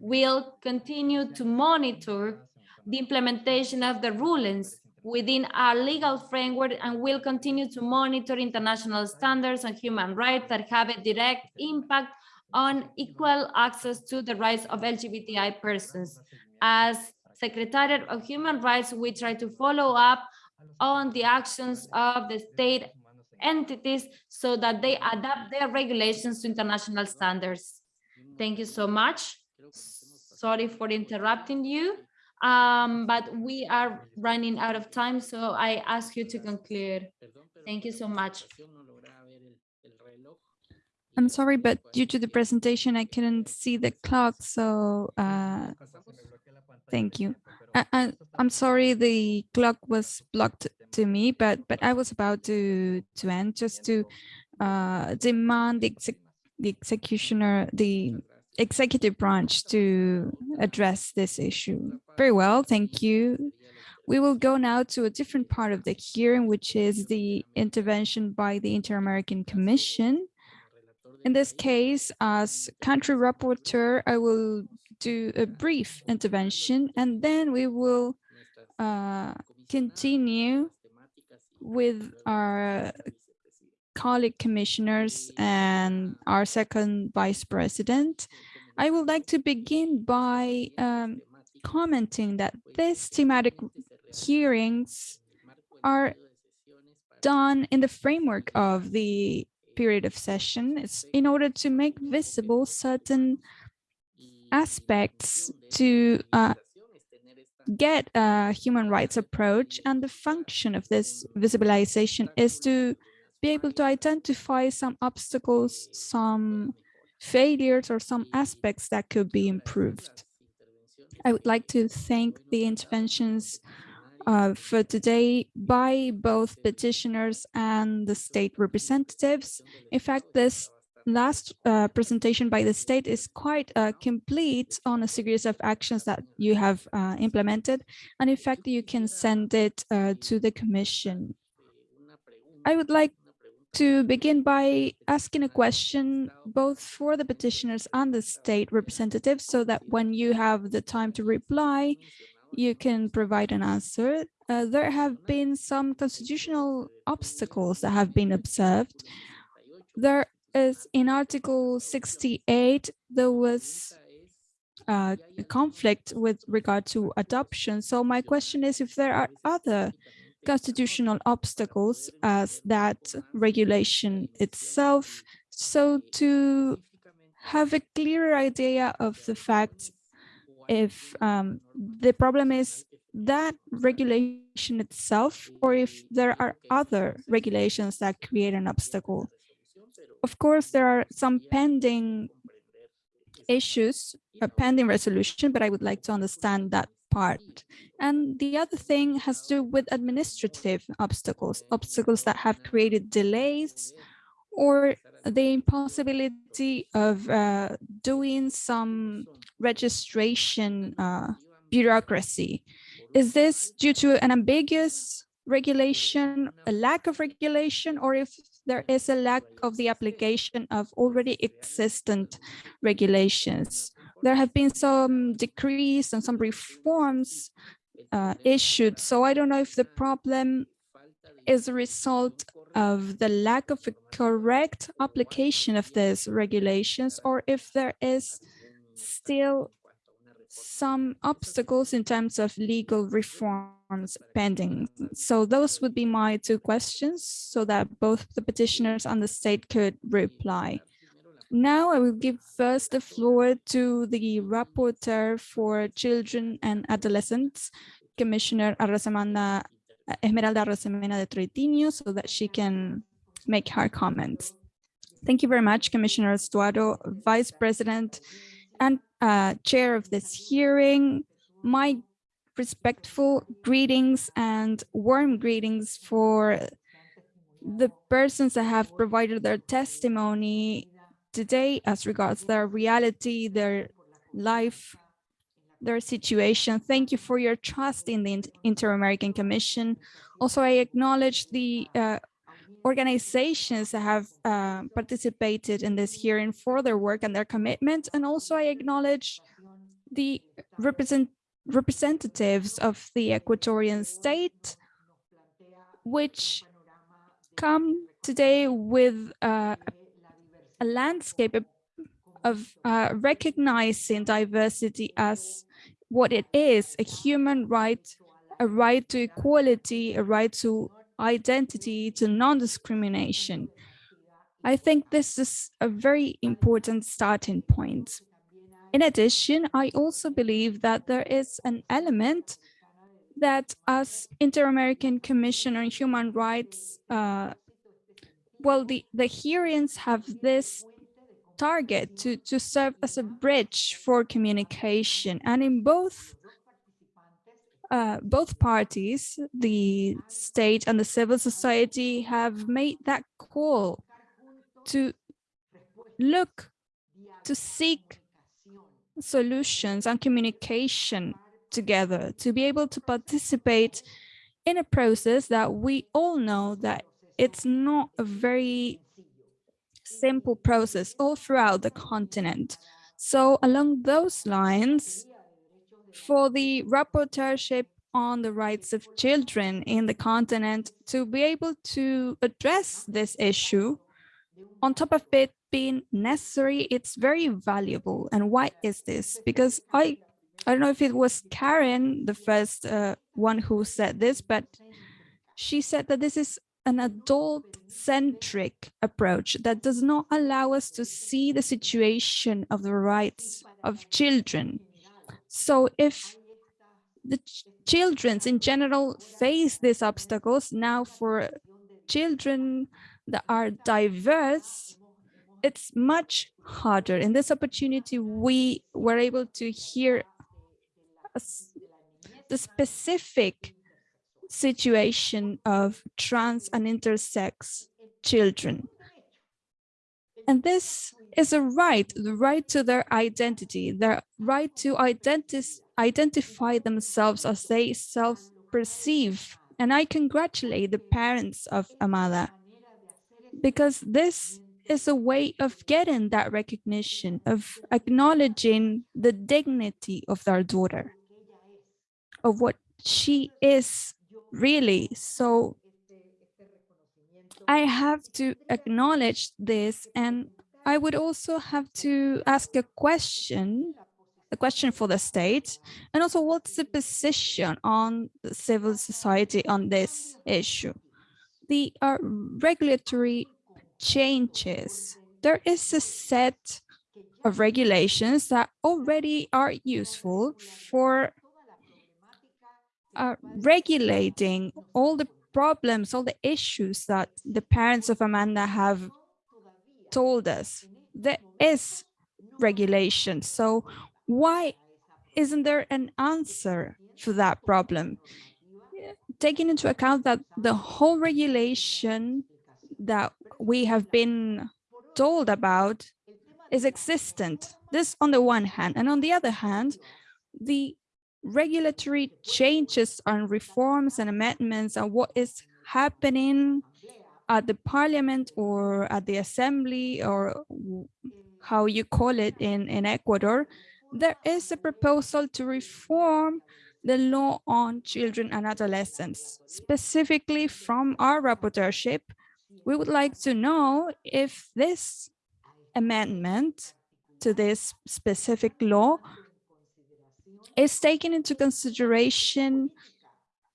will continue to monitor the implementation of the rulings within our legal framework and will continue to monitor international standards on human rights that have a direct impact on equal access to the rights of LGBTI persons. As Secretariat of Human Rights, we try to follow up on the actions of the state entities so that they adapt their regulations to international standards. Thank you so much. Sorry for interrupting you, um, but we are running out of time, so I ask you to conclude. Thank you so much. I'm sorry, but due to the presentation, I couldn't see the clock, so uh, thank you. I, I, I'm sorry the clock was blocked to me, but but I was about to to end just to uh, demand the, exec the executioner, the executive branch to address this issue. Very well, thank you. We will go now to a different part of the hearing, which is the intervention by the Inter-American Commission. In this case, as country rapporteur, I will do a brief intervention and then we will uh, continue with our colleague commissioners and our second vice president. I would like to begin by um, commenting that these thematic hearings are done in the framework of the period of session. It's in order to make visible certain aspects to uh, get a human rights approach and the function of this visibilization is to be able to identify some obstacles, some failures or some aspects that could be improved. I would like to thank the interventions uh, for today by both petitioners and the state representatives. In fact, this last uh, presentation by the state is quite uh, complete on a series of actions that you have uh, implemented. And in fact, you can send it uh, to the commission. I would like to begin by asking a question both for the petitioners and the state representatives so that when you have the time to reply, you can provide an answer. Uh, there have been some constitutional obstacles that have been observed. There is in Article 68, there was uh, a conflict with regard to adoption. So my question is if there are other constitutional obstacles as that regulation itself, so to have a clearer idea of the fact if um, the problem is that regulation itself or if there are other regulations that create an obstacle. Of course, there are some pending issues, a pending resolution, but I would like to understand that part. And the other thing has to do with administrative obstacles, obstacles that have created delays or the impossibility of uh, doing some registration uh, bureaucracy. Is this due to an ambiguous regulation, a lack of regulation, or if there is a lack of the application of already existent regulations? There have been some decrees and some reforms uh, issued, so I don't know if the problem is a result of the lack of a correct application of these regulations or if there is still some obstacles in terms of legal pending. So those would be my two questions so that both the petitioners and the state could reply. Now I will give first the floor to the rapporteur for children and adolescents, Commissioner Arosemena, Esmeralda Arosemena de Troitiño, so that she can make her comments. Thank you very much, Commissioner Estuardo, Vice President and uh, Chair of this hearing. My respectful greetings and warm greetings for the persons that have provided their testimony today as regards their reality, their life, their situation. Thank you for your trust in the Inter-American Commission. Also, I acknowledge the uh, organizations that have uh, participated in this hearing for their work and their commitment. And also I acknowledge the represent representatives of the Equatorian state, which come today with uh, a landscape of uh, recognizing diversity as what it is, a human right, a right to equality, a right to identity, to non-discrimination. I think this is a very important starting point. In addition, I also believe that there is an element that as Inter-American Commission on Human Rights, uh, well, the, the hearings have this target to, to serve as a bridge for communication. And in both uh, both parties, the state and the civil society have made that call to look, to seek solutions and communication together, to be able to participate in a process that we all know that it's not a very simple process all throughout the continent. So along those lines, for the rapporteurship on the rights of children in the continent to be able to address this issue, on top of it being necessary, it's very valuable. And why is this? Because I, I don't know if it was Karen, the first uh, one who said this, but she said that this is an adult-centric approach that does not allow us to see the situation of the rights of children so if the ch children in general face these obstacles now for children that are diverse, it's much harder. In this opportunity, we were able to hear the specific situation of trans and intersex children. And this is a right, the right to their identity, their right to identi identify themselves as they self-perceive. And I congratulate the parents of Amada because this is a way of getting that recognition, of acknowledging the dignity of their daughter, of what she is really. So I have to acknowledge this and I would also have to ask a question, a question for the state, and also what's the position on the civil society on this issue? The uh, regulatory changes. There is a set of regulations that already are useful for uh, regulating all the problems, all the issues that the parents of Amada have told us. There is regulation. So why isn't there an answer for that problem? Taking into account that the whole regulation that we have been told about is existent. This on the one hand, and on the other hand, the regulatory changes and reforms and amendments and what is happening at the parliament or at the assembly or how you call it in, in Ecuador, there is a proposal to reform the law on children and adolescents. Specifically from our rapporteurship, we would like to know if this amendment to this specific law is taking into consideration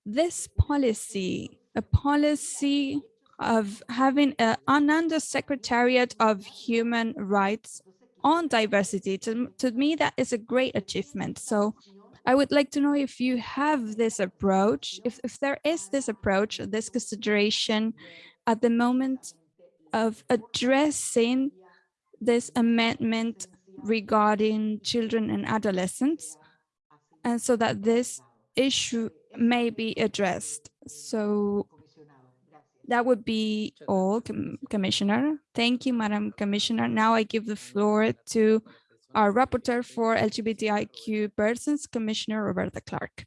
this policy, a policy of having a, an undersecretariat of human rights on diversity. To, to me, that is a great achievement. So I would like to know if you have this approach, if, if there is this approach, this consideration at the moment of addressing this amendment regarding children and adolescents, and so that this issue may be addressed. So that would be all, Com Commissioner. Thank you, Madam Commissioner. Now I give the floor to our rapporteur for LGBTIQ persons, Commissioner Roberta Clark.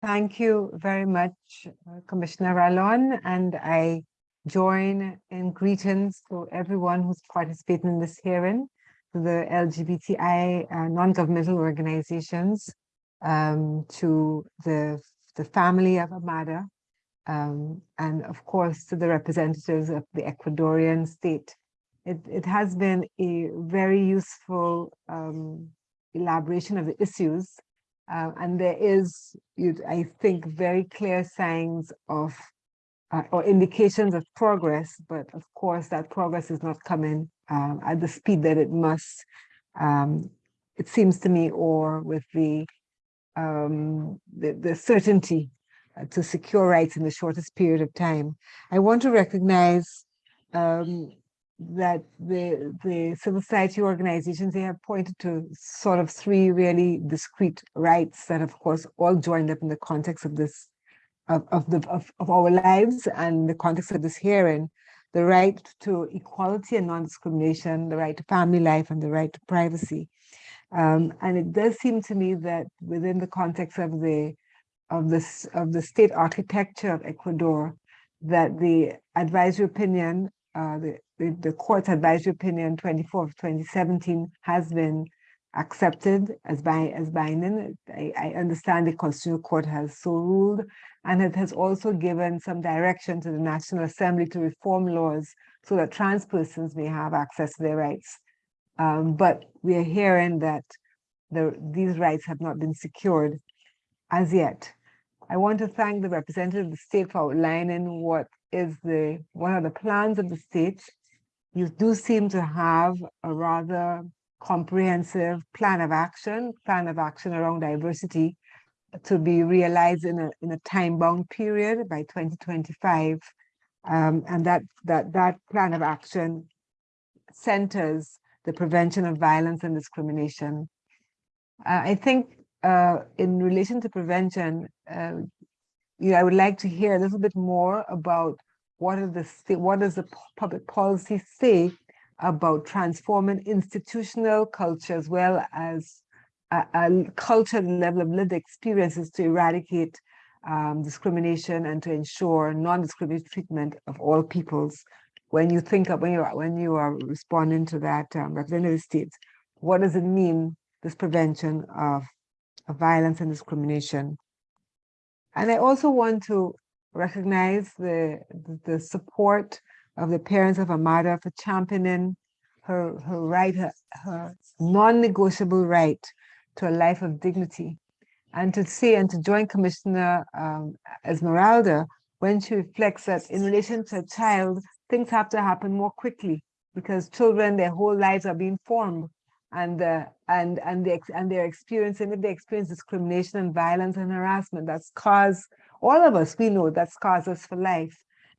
Thank you very much, Commissioner Ralón, and I join in greetings to everyone who's participating in this hearing, to the LGBTI uh, non-governmental organizations, um, to the, the family of Amada, um, and of course to the representatives of the Ecuadorian state. It, it has been a very useful um, elaboration of the issues uh, and there is, I think, very clear signs of uh, or indications of progress, but of course that progress is not coming um, at the speed that it must, um, it seems to me, or with the, um, the, the, certainty to secure rights in the shortest period of time. I want to recognize um, that the the civil society organizations they have pointed to sort of three really discrete rights that of course all joined up in the context of this of, of the of, of our lives and the context of this hearing the right to equality and non-discrimination the right to family life and the right to privacy um, and it does seem to me that within the context of the of this of the state architecture of ecuador that the advisory opinion uh, the the, the court's advisory opinion 24 of 2017 has been accepted as by as binding. I, I, understand the Constitutional Court has so ruled, and it has also given some direction to the National Assembly to reform laws so that trans persons may have access to their rights. Um, but we are hearing that the, these rights have not been secured as yet. I want to thank the representative of the state for outlining what is the what are the plans of the state you do seem to have a rather comprehensive plan of action, plan of action around diversity to be realized in a, in a time-bound period by 2025. Um, and that, that, that plan of action centers the prevention of violence and discrimination. Uh, I think uh, in relation to prevention, uh, you know, I would like to hear a little bit more about what are the what does the public policy say about transforming institutional culture as well as a, a culture level of lived experiences to eradicate um, discrimination and to ensure non-discriminatory treatment of all peoples. When you think of when you are when you are responding to that um, representative states, what does it mean this prevention of, of violence and discrimination? And I also want to recognize the, the support of the parents of Amada for championing her, her right, her, her non-negotiable right to a life of dignity. And to see and to join Commissioner um, Esmeralda when she reflects that in relation to a child, things have to happen more quickly because children, their whole lives are being formed and uh, and and they and they're experiencing if they experience discrimination and violence and harassment that's caused all of us, we know that scars us for life.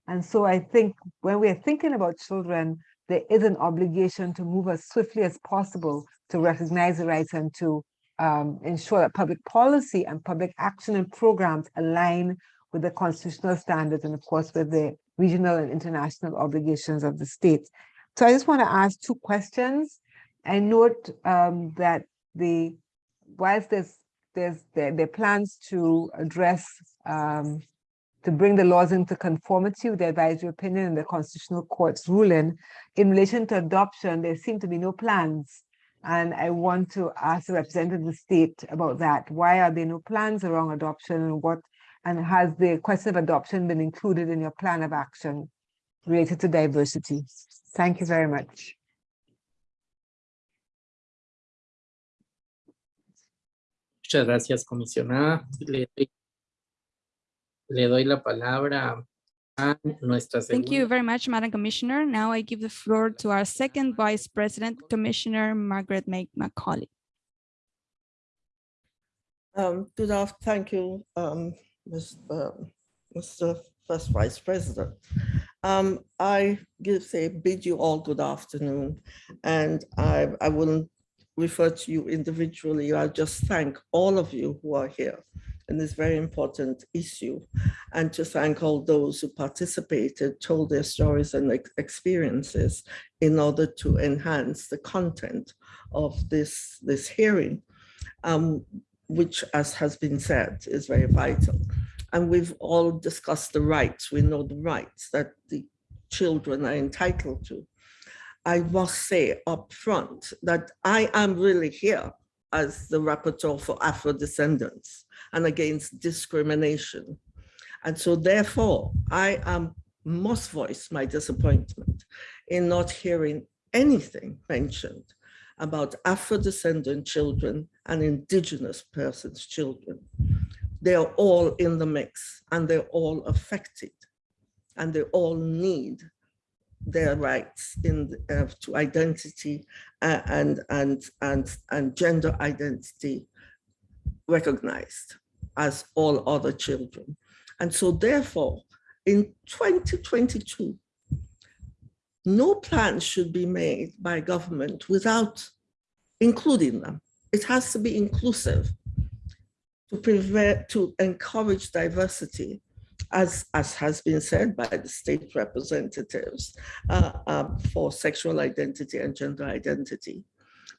And so I think when we're thinking about children, there is an obligation to move as swiftly as possible to recognize the rights and to um, ensure that public policy and public action and programs align with the constitutional standards and of course with the regional and international obligations of the state. So I just want to ask two questions. I note um, that the whilst there's there's there, there plans to address um, to bring the laws into conformity with the advisory opinion and the constitutional court's ruling. In relation to adoption, there seem to be no plans. And I want to ask the representative of the state about that. Why are there no plans around adoption and what, and has the question of adoption been included in your plan of action related to diversity? Thank you very much. Muchas gracias, comisionada. Le doy le doy la palabra a nuestra Thank you very much, Madam Commissioner. Now I give the floor to our second Vice President, Commissioner Margaret May Macaulay. Um, good afternoon. Thank you, um, Ms- um, Mr. First Vice President. Um, I give, say, bid you all good afternoon, and I, I wouldn't refer to you individually. I'll just thank all of you who are here in this very important issue, and to thank all those who participated, told their stories and experiences in order to enhance the content of this, this hearing. Um, which, as has been said, is very vital. And we've all discussed the rights. We know the rights that the children are entitled to. I must say up front that I am really here as the rapporteur for Afro descendants and against discrimination. And so therefore, I am must voice my disappointment in not hearing anything mentioned about Afro-descendant children and indigenous persons' children. They're all in the mix and they're all affected and they all need their rights in uh, to identity uh, and and and and gender identity recognized as all other children. And so therefore, in 2022, no plan should be made by government without including them. It has to be inclusive to prevent, to encourage diversity, as, as has been said by the state representatives uh, um, for sexual identity and gender identity,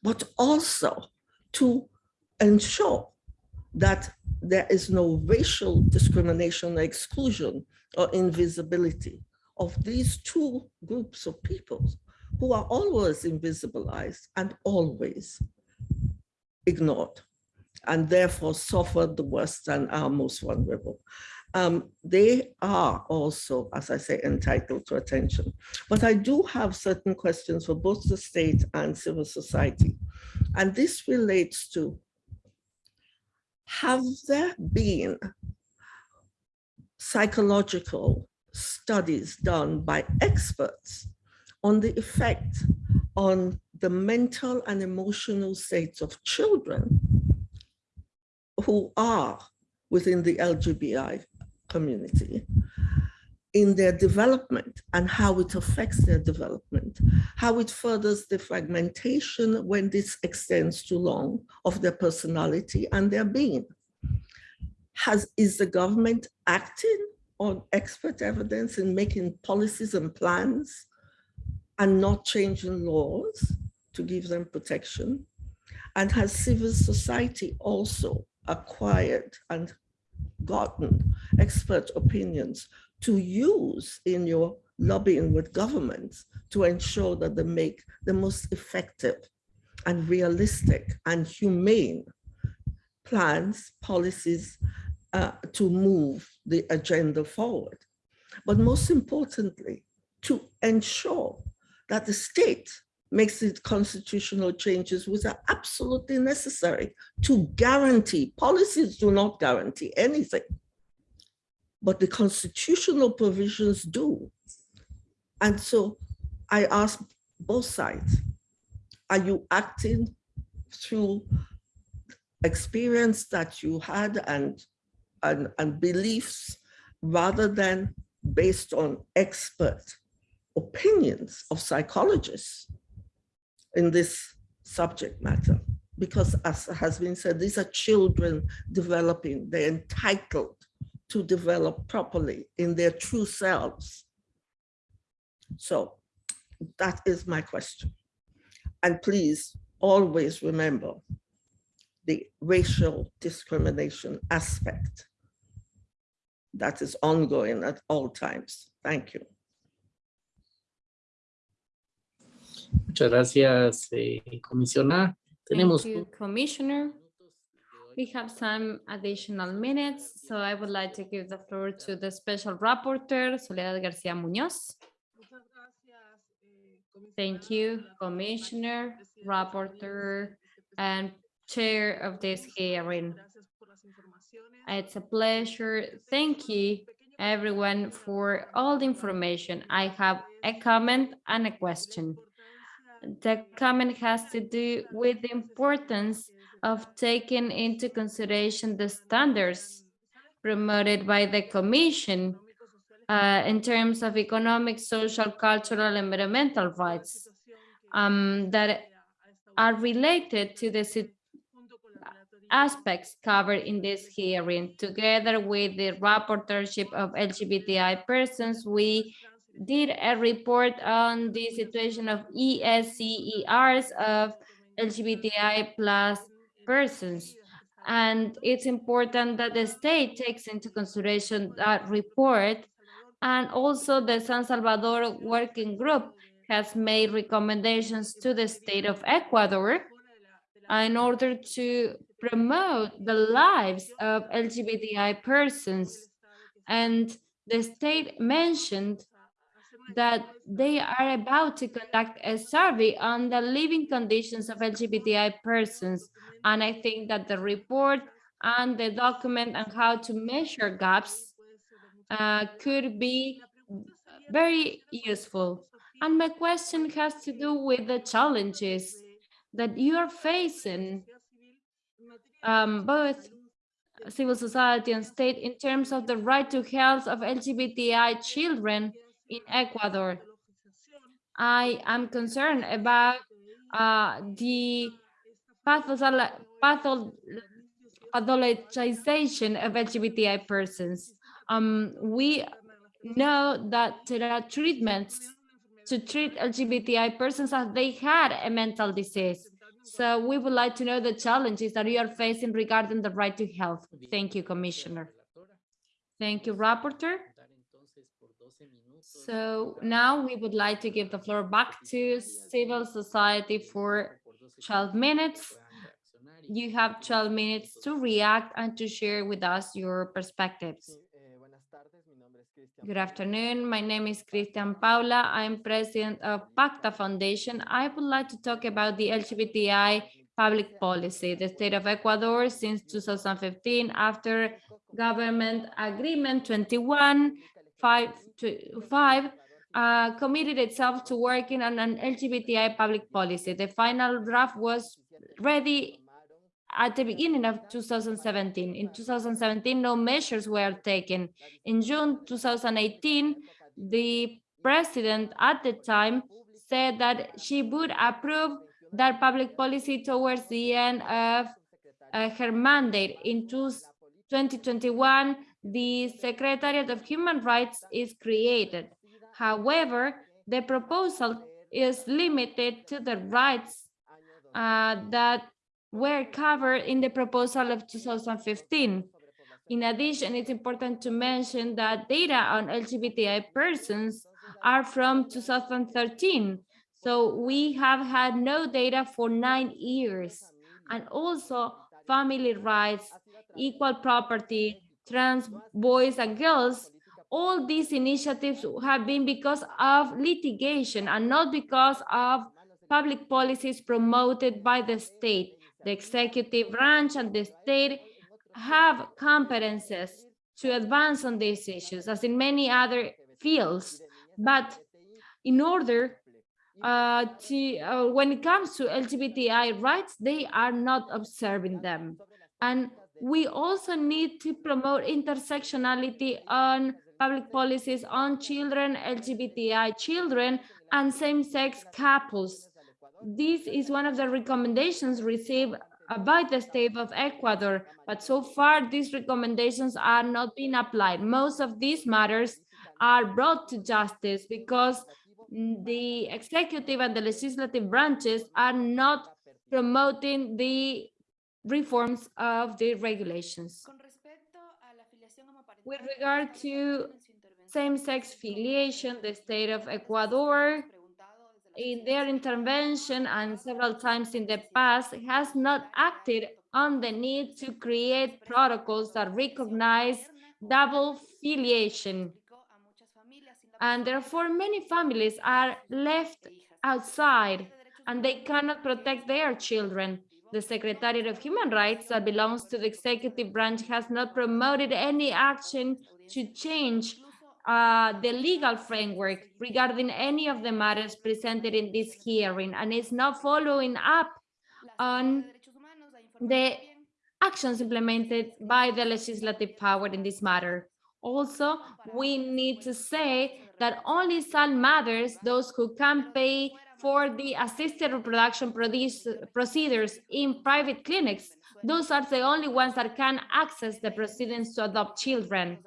but also to ensure that there is no racial discrimination, or exclusion, or invisibility of these two groups of people who are always invisibilized and always ignored and therefore suffered the worst and are most vulnerable. Um, they are also, as I say, entitled to attention. But I do have certain questions for both the state and civil society. And this relates to, have there been psychological studies done by experts on the effect on the mental and emotional states of children who are within the LGBTI community in their development and how it affects their development, how it furthers the fragmentation when this extends too long of their personality and their being. Has, is the government acting on expert evidence in making policies and plans and not changing laws to give them protection? And has civil society also acquired and gotten expert opinions to use in your lobbying with governments to ensure that they make the most effective and realistic and humane plans, policies uh, to move the agenda forward. But most importantly, to ensure that the state makes its constitutional changes which are absolutely necessary to guarantee, policies do not guarantee anything, but the constitutional provisions do. And so I ask both sides, are you acting through experience that you had and, and, and beliefs rather than based on expert opinions of psychologists in this subject matter? Because as has been said, these are children developing, they're entitled to develop properly in their true selves. So that is my question. And please always remember the racial discrimination aspect that is ongoing at all times. Thank you. Muchas gracias, eh, comisionada. Tenemos Thank you, Commissioner. We have some additional minutes, so I would like to give the floor to the Special Rapporteur, Soledad Garcia Munoz. Thank you, Commissioner, Rapporteur, and Chair of this hearing. It's a pleasure. Thank you, everyone, for all the information. I have a comment and a question. The comment has to do with the importance of taking into consideration the standards promoted by the Commission uh, in terms of economic, social, cultural, and environmental rights um, that are related to the aspects covered in this hearing. Together with the rapporteurship of LGBTI persons, we did a report on the situation of ESCERs of LGBTI plus persons. And it's important that the state takes into consideration that report. And also the San Salvador Working Group has made recommendations to the state of Ecuador in order to promote the lives of LGBTI persons. And the state mentioned that they are about to conduct a survey on the living conditions of LGBTI persons. And I think that the report and the document on how to measure gaps uh, could be very useful. And my question has to do with the challenges that you are facing, um, both civil society and state, in terms of the right to health of LGBTI children in Ecuador. I am concerned about uh, the pathologization of LGBTI persons. Um, we know that there are treatments to treat LGBTI persons as they had a mental disease. So we would like to know the challenges that you are facing regarding the right to health. Thank you, Commissioner. Thank you, Rapporteur. So now we would like to give the floor back to civil society for 12 minutes. You have 12 minutes to react and to share with us your perspectives. Eh, Good afternoon. My name is Christian Paula. I am president of Pakta Foundation. I would like to talk about the LGBTI public policy, the state of Ecuador since 2015 after government agreement 21 5 to 5 uh, committed itself to working on an LGBTI public policy. The final draft was ready at the beginning of 2017. In 2017, no measures were taken. In June 2018, the president at the time said that she would approve that public policy towards the end of uh, her mandate. In 2021, the Secretariat of Human Rights is created. However, the proposal is limited to the rights uh, that were covered in the proposal of 2015. In addition, it's important to mention that data on LGBTI persons are from 2013. So we have had no data for nine years. And also family rights, equal property, trans boys and girls, all these initiatives have been because of litigation and not because of public policies promoted by the state. The executive branch and the state have competences to advance on these issues, as in many other fields. But in order uh, to, uh, when it comes to LGBTI rights, they are not observing them. And we also need to promote intersectionality on public policies on children, LGBTI children, and same-sex couples. This is one of the recommendations received by the state of Ecuador, but so far these recommendations are not being applied. Most of these matters are brought to justice because the executive and the legislative branches are not promoting the reforms of the regulations. With regard to same-sex filiation, the state of Ecuador, in their intervention and several times in the past, has not acted on the need to create protocols that recognize double filiation. And therefore, many families are left outside and they cannot protect their children. The Secretariat of Human Rights that belongs to the executive branch has not promoted any action to change uh, the legal framework regarding any of the matters presented in this hearing and is not following up on the actions implemented by the legislative power in this matter. Also, we need to say that only some matters, those who can pay for the assisted reproduction procedures in private clinics, those are the only ones that can access the proceedings to adopt children.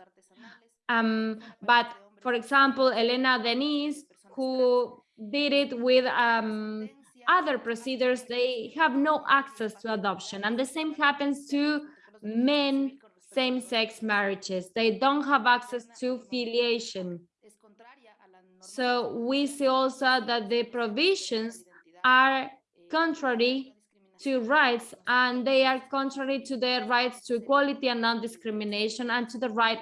Um, but for example, Elena Denise, who did it with um, other procedures, they have no access to adoption. And the same happens to men same-sex marriages. They don't have access to filiation. So we see also that the provisions are contrary to rights and they are contrary to the rights to equality and non-discrimination and to the right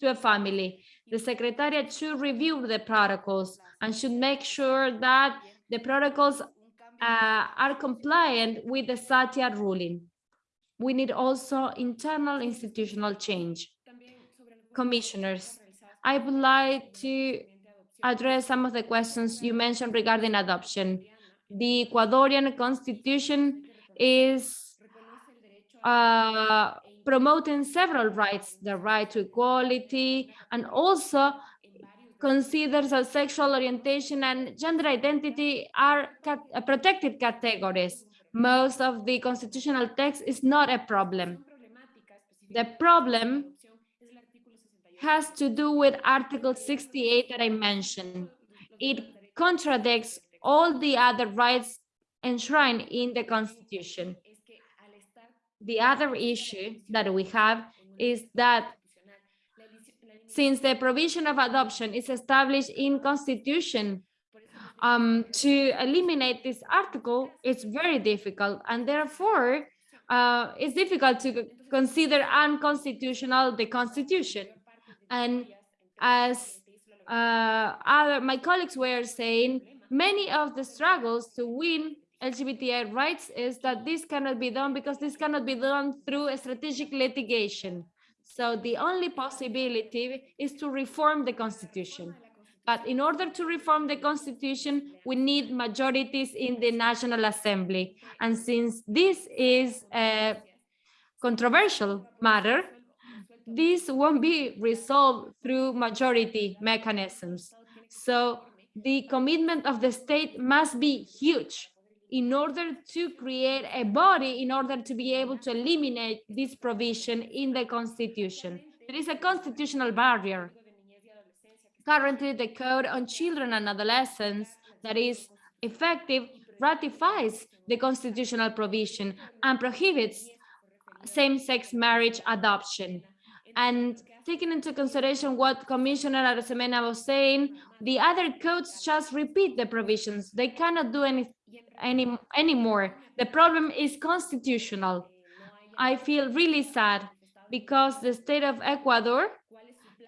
to a family. The Secretariat should review the protocols and should make sure that the protocols uh, are compliant with the Satya ruling. We need also internal institutional change. Commissioners, I would like to address some of the questions you mentioned regarding adoption. The Ecuadorian constitution is uh, promoting several rights, the right to equality, and also considers that sexual orientation and gender identity are cat uh, protected categories. Most of the constitutional text is not a problem. The problem has to do with Article 68 that I mentioned. It contradicts all the other rights enshrined in the Constitution. The other issue that we have is that since the provision of adoption is established in Constitution, um, to eliminate this article, it's very difficult, and therefore, uh, it's difficult to consider unconstitutional the Constitution. And as uh, other my colleagues were saying, many of the struggles to win LGBTI rights is that this cannot be done because this cannot be done through a strategic litigation. So the only possibility is to reform the constitution. But in order to reform the constitution, we need majorities in the National Assembly. And since this is a controversial matter, this won't be resolved through majority mechanisms. So the commitment of the state must be huge in order to create a body in order to be able to eliminate this provision in the constitution. There is a constitutional barrier. Currently, the Code on Children and Adolescents that is effective ratifies the constitutional provision and prohibits same-sex marriage adoption. And taking into consideration what Commissioner Arosemena was saying, the other codes just repeat the provisions. They cannot do any, any anymore. The problem is constitutional. I feel really sad because the state of Ecuador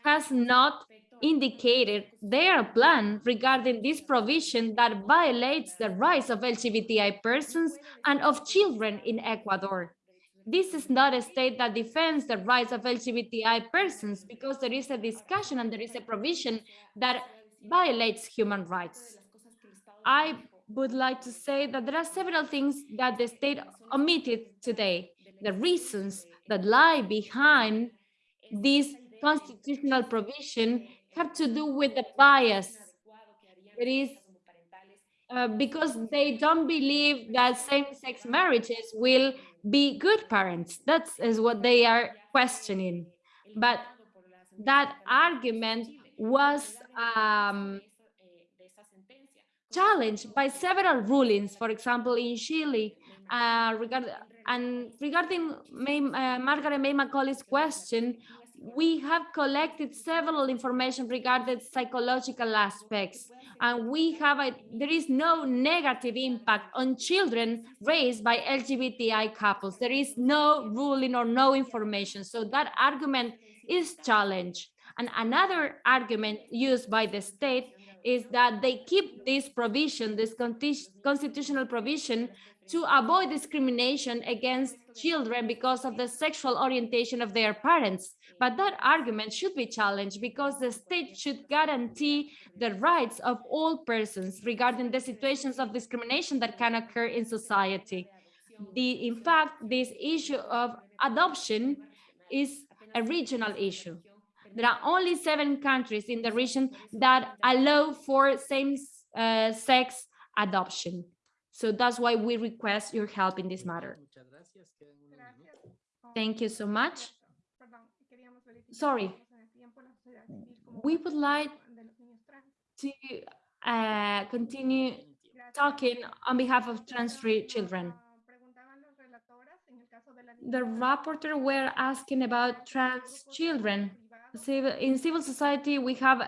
has not indicated their plan regarding this provision that violates the rights of LGBTI persons and of children in Ecuador this is not a state that defends the rights of LGBTI persons because there is a discussion and there is a provision that violates human rights. I would like to say that there are several things that the state omitted today. The reasons that lie behind this constitutional provision have to do with the bias. It is uh, because they don't believe that same-sex marriages will be good parents. That is what they are questioning. But that argument was um, challenged by several rulings, for example, in Chile, uh, regard, and regarding May, uh, Margaret May Macaulay's question, we have collected several information regarding psychological aspects and we have a there is no negative impact on children raised by lgbti couples. There is no ruling or no information. So that argument is challenged. And another argument used by the state is that they keep this provision this constitutional provision to avoid discrimination against children because of the sexual orientation of their parents. But that argument should be challenged because the state should guarantee the rights of all persons regarding the situations of discrimination that can occur in society. The, in fact, this issue of adoption is a regional issue. There are only seven countries in the region that allow for same-sex uh, adoption. So that's why we request your help in this matter. Muchas gracias. Quedan unos minutos. Thank you so much. Sorry. We would like to uh, continue talking on behalf of trans-free children. The rapporteur were asking about trans children. In civil society, we have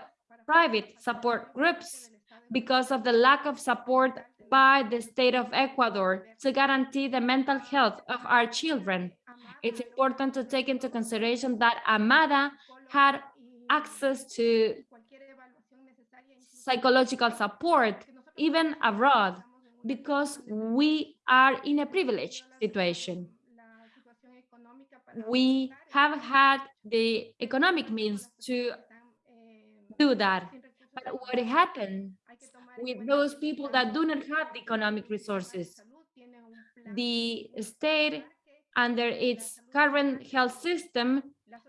private support groups because of the lack of support by the state of Ecuador to guarantee the mental health of our children. It's important to take into consideration that Amada had access to psychological support, even abroad, because we are in a privileged situation. We have had the economic means to do that. But what happened with those people that do not have the economic resources? The state, under its current health system,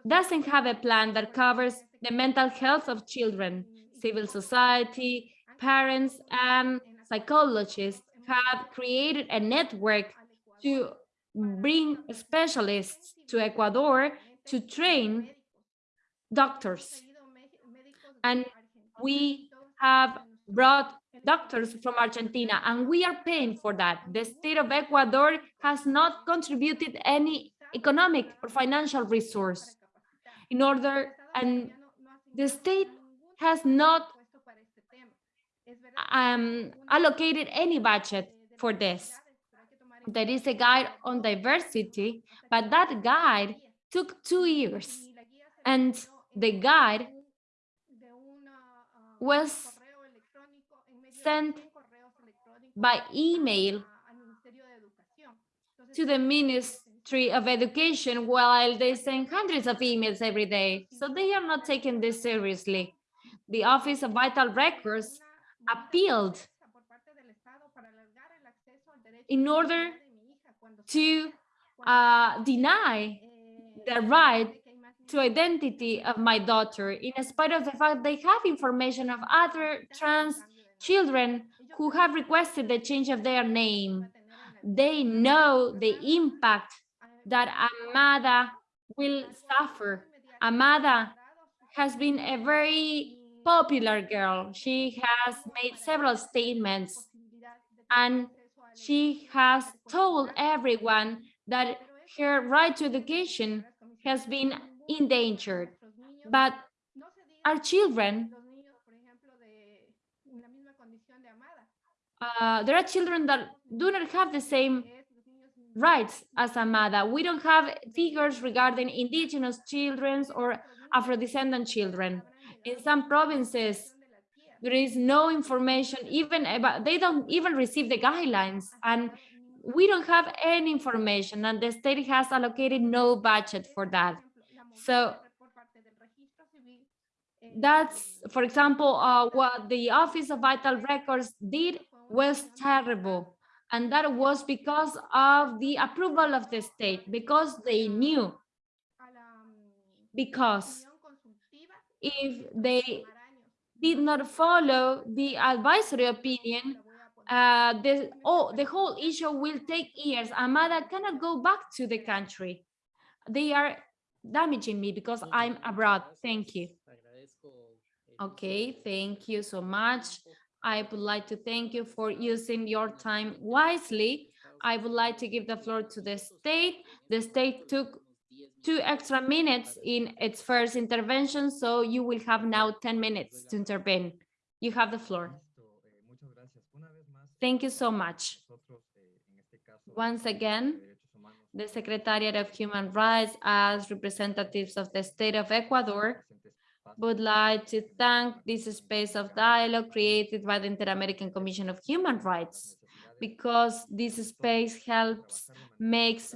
doesn't have a plan that covers the mental health of children. Civil society, parents, and psychologists have created a network to bring specialists to Ecuador to train doctors. And we have brought doctors from Argentina, and we are paying for that. The state of Ecuador has not contributed any economic or financial resource in order, and the state has not um, allocated any budget for this. There is a guide on diversity, but that guide took two years, and the guide was sent by email to the Ministry of Education while they send hundreds of emails every day. So they are not taking this seriously. The Office of Vital Records appealed in order to uh, deny the right to identity of my daughter, in spite of the fact they have information of other trans children who have requested the change of their name. They know the impact that Amada will suffer. Amada has been a very popular girl. She has made several statements and she has told everyone that her right to education has been endangered. But our children, uh, there are children that do not have the same rights as Amada. We don't have figures regarding indigenous children or Afro-descendant children. In some provinces, there is no information even about, they don't even receive the guidelines and we don't have any information and the state has allocated no budget for that. So that's, for example, uh, what the Office of Vital Records did was terrible. And that was because of the approval of the state, because they knew. Because if they did not follow the advisory opinion, uh, the, oh, the whole issue will take years. Amada cannot go back to the country. They are damaging me because I'm abroad. Thank you. Okay, thank you so much. I would like to thank you for using your time wisely. I would like to give the floor to the state. The state took two extra minutes in its first intervention, so you will have now 10 minutes to intervene. You have the floor. Thank you so much. Once again, the Secretariat of Human Rights as representatives of the state of Ecuador would like to thank this space of dialogue created by the Inter-American Commission of Human Rights. because this space helps makes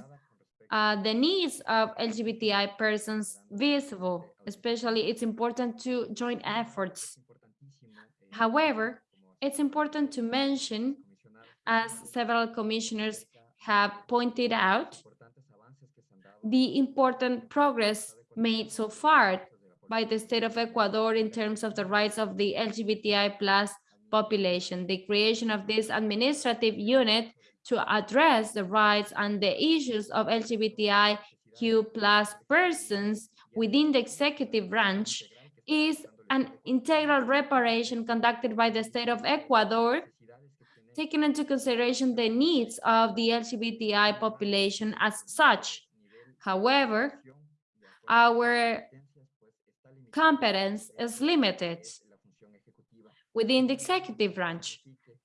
uh, the needs of LGBTI persons visible. Especially, it's important to join efforts. However, it's important to mention, as several commissioners have pointed out, the important progress made so far by the state of Ecuador in terms of the rights of the LGBTI plus population. The creation of this administrative unit to address the rights and the issues of LGBTIQ plus persons within the executive branch is an integral reparation conducted by the state of Ecuador, taking into consideration the needs of the LGBTI population as such. However, our competence is limited within the executive branch.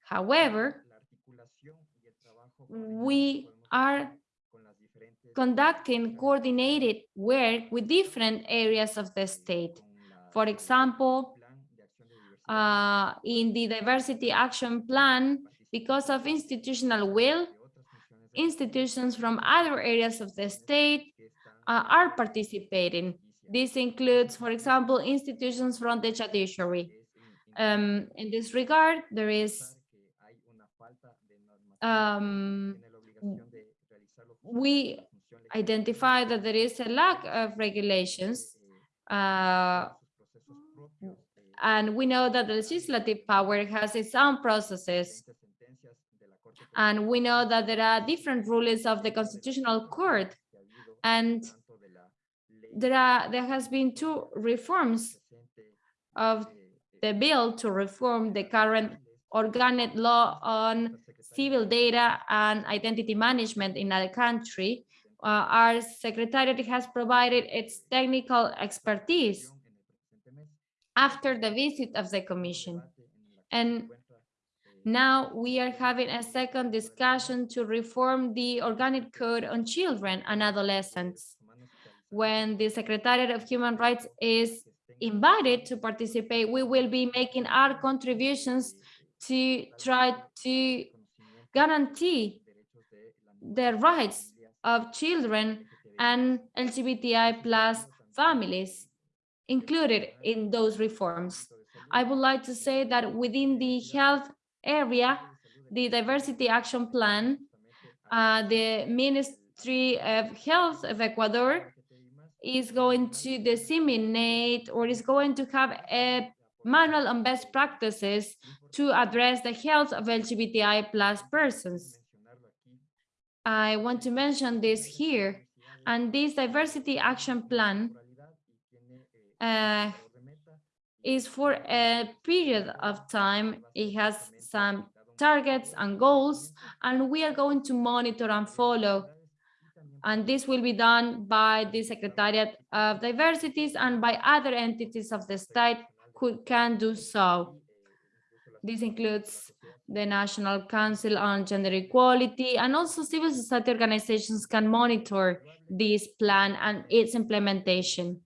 However, we are conducting coordinated work with different areas of the state. For example, uh, in the diversity action plan, because of institutional will, institutions from other areas of the state uh, are participating. This includes, for example, institutions from the judiciary. Um, in this regard, there is um, we identify that there is a lack of regulations uh, and we know that the legislative power has its own processes and we know that there are different rulings of the constitutional court and there are there has been two reforms of the bill to reform the current organic law on civil data and identity management in our country. Uh, our secretariat has provided its technical expertise after the visit of the commission. And now we are having a second discussion to reform the organic code on children and adolescents. When the Secretariat of Human Rights is invited to participate, we will be making our contributions to try to guarantee the rights of children and LGBTI plus families included in those reforms. I would like to say that within the health area, the diversity action plan, uh, the Ministry of Health of Ecuador is going to disseminate or is going to have a manual on best practices to address the health of LGBTI plus persons. I want to mention this here, and this diversity action plan uh, is for a period of time. It has some targets and goals, and we are going to monitor and follow. And this will be done by the Secretariat of Diversities and by other entities of the state who can do so. This includes the National Council on Gender Equality and also civil society organizations can monitor this plan and its implementation.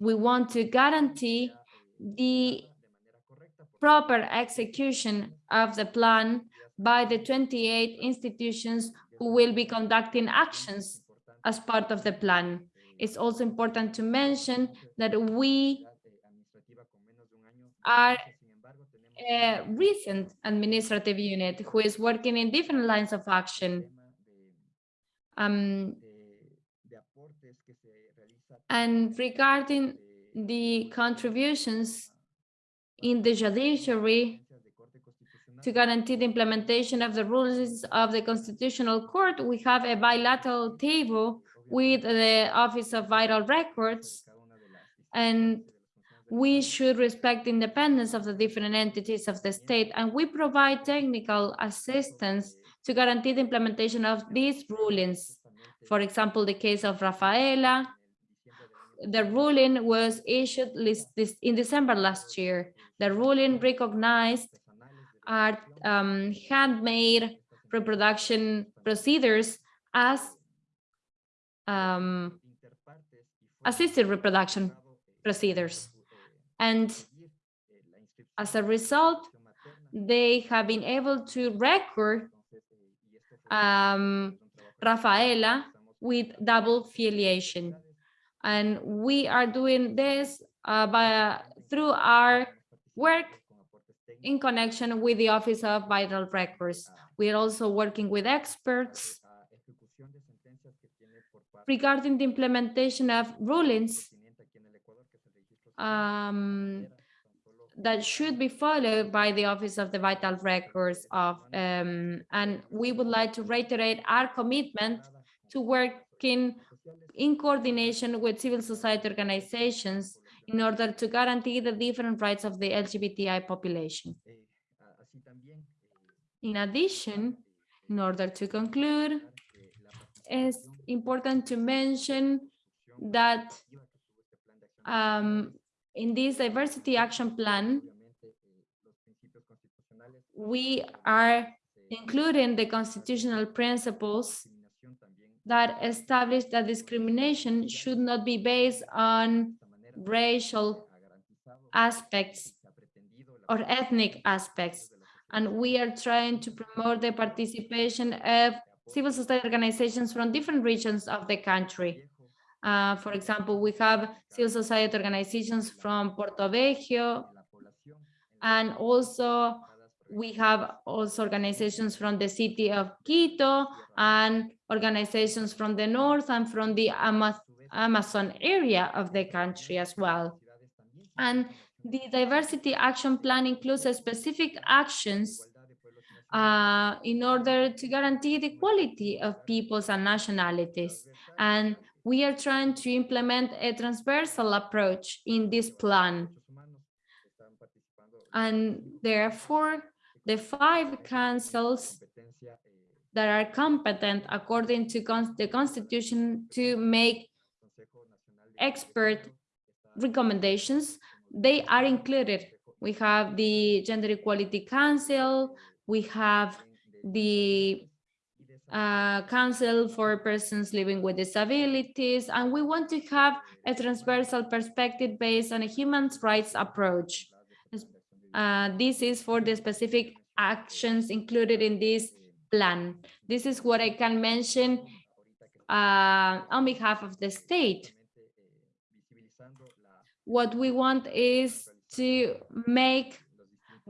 We want to guarantee the proper execution of the plan by the 28 institutions who will be conducting actions as part of the plan. It's also important to mention that we are a recent administrative unit who is working in different lines of action. Um, and regarding the contributions in the judiciary to guarantee the implementation of the rules of the Constitutional Court, we have a bilateral table with the Office of Vital Records, and we should respect the independence of the different entities of the state, and we provide technical assistance to guarantee the implementation of these rulings. For example, the case of Rafaela, the ruling was issued in December last year. The ruling recognized our um, handmade reproduction procedures as um, assisted reproduction procedures. And as a result, they have been able to record um, Rafaela with double filiation. And we are doing this uh, by, through our work in connection with the Office of Vital Records. We are also working with experts regarding the implementation of rulings um, that should be followed by the Office of the Vital Records of, um, and we would like to reiterate our commitment to working in coordination with civil society organizations in order to guarantee the different rights of the LGBTI population. In addition, in order to conclude, it's important to mention that um, in this diversity action plan, we are including the constitutional principles that establish that discrimination should not be based on racial aspects or ethnic aspects. And we are trying to promote the participation of civil society organizations from different regions of the country. Uh, for example, we have civil society organizations from Portoviejo, and also we have also organizations from the city of Quito and organizations from the north and from the Ama Amazon area of the country as well. And the diversity action plan includes specific actions uh, in order to guarantee the equality of peoples and nationalities. And we are trying to implement a transversal approach in this plan. And therefore, the five councils that are competent according to the constitution to make expert recommendations, they are included. We have the Gender Equality Council, we have the uh, Council for Persons Living with Disabilities, and we want to have a transversal perspective based on a human rights approach. Uh, this is for the specific actions included in this plan. This is what I can mention uh, on behalf of the state. What we want is to make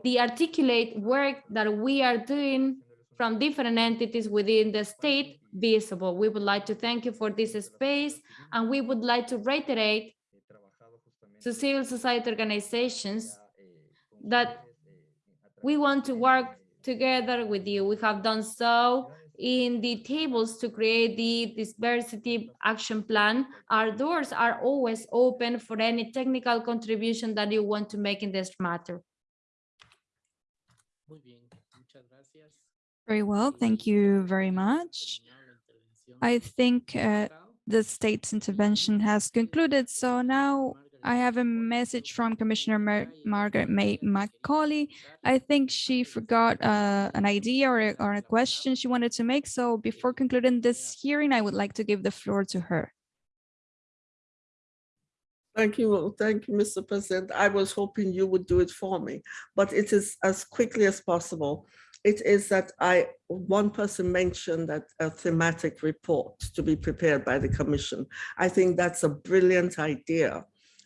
the articulate work that we are doing from different entities within the state visible. We would like to thank you for this space, and we would like to reiterate to civil society organizations that we want to work together with you. We have done so in the tables to create the diversity action plan. Our doors are always open for any technical contribution that you want to make in this matter. Muy bien, muchas gracias. Very well, thank you very much. I think uh, the state's intervention has concluded. So now I have a message from Commissioner Mar Margaret May Macaulay. I think she forgot uh, an idea or a, or a question she wanted to make. So before concluding this hearing, I would like to give the floor to her. Thank you, thank you, Mr. President. I was hoping you would do it for me, but it is as quickly as possible. It is that I, one person mentioned that a thematic report to be prepared by the commission. I think that's a brilliant idea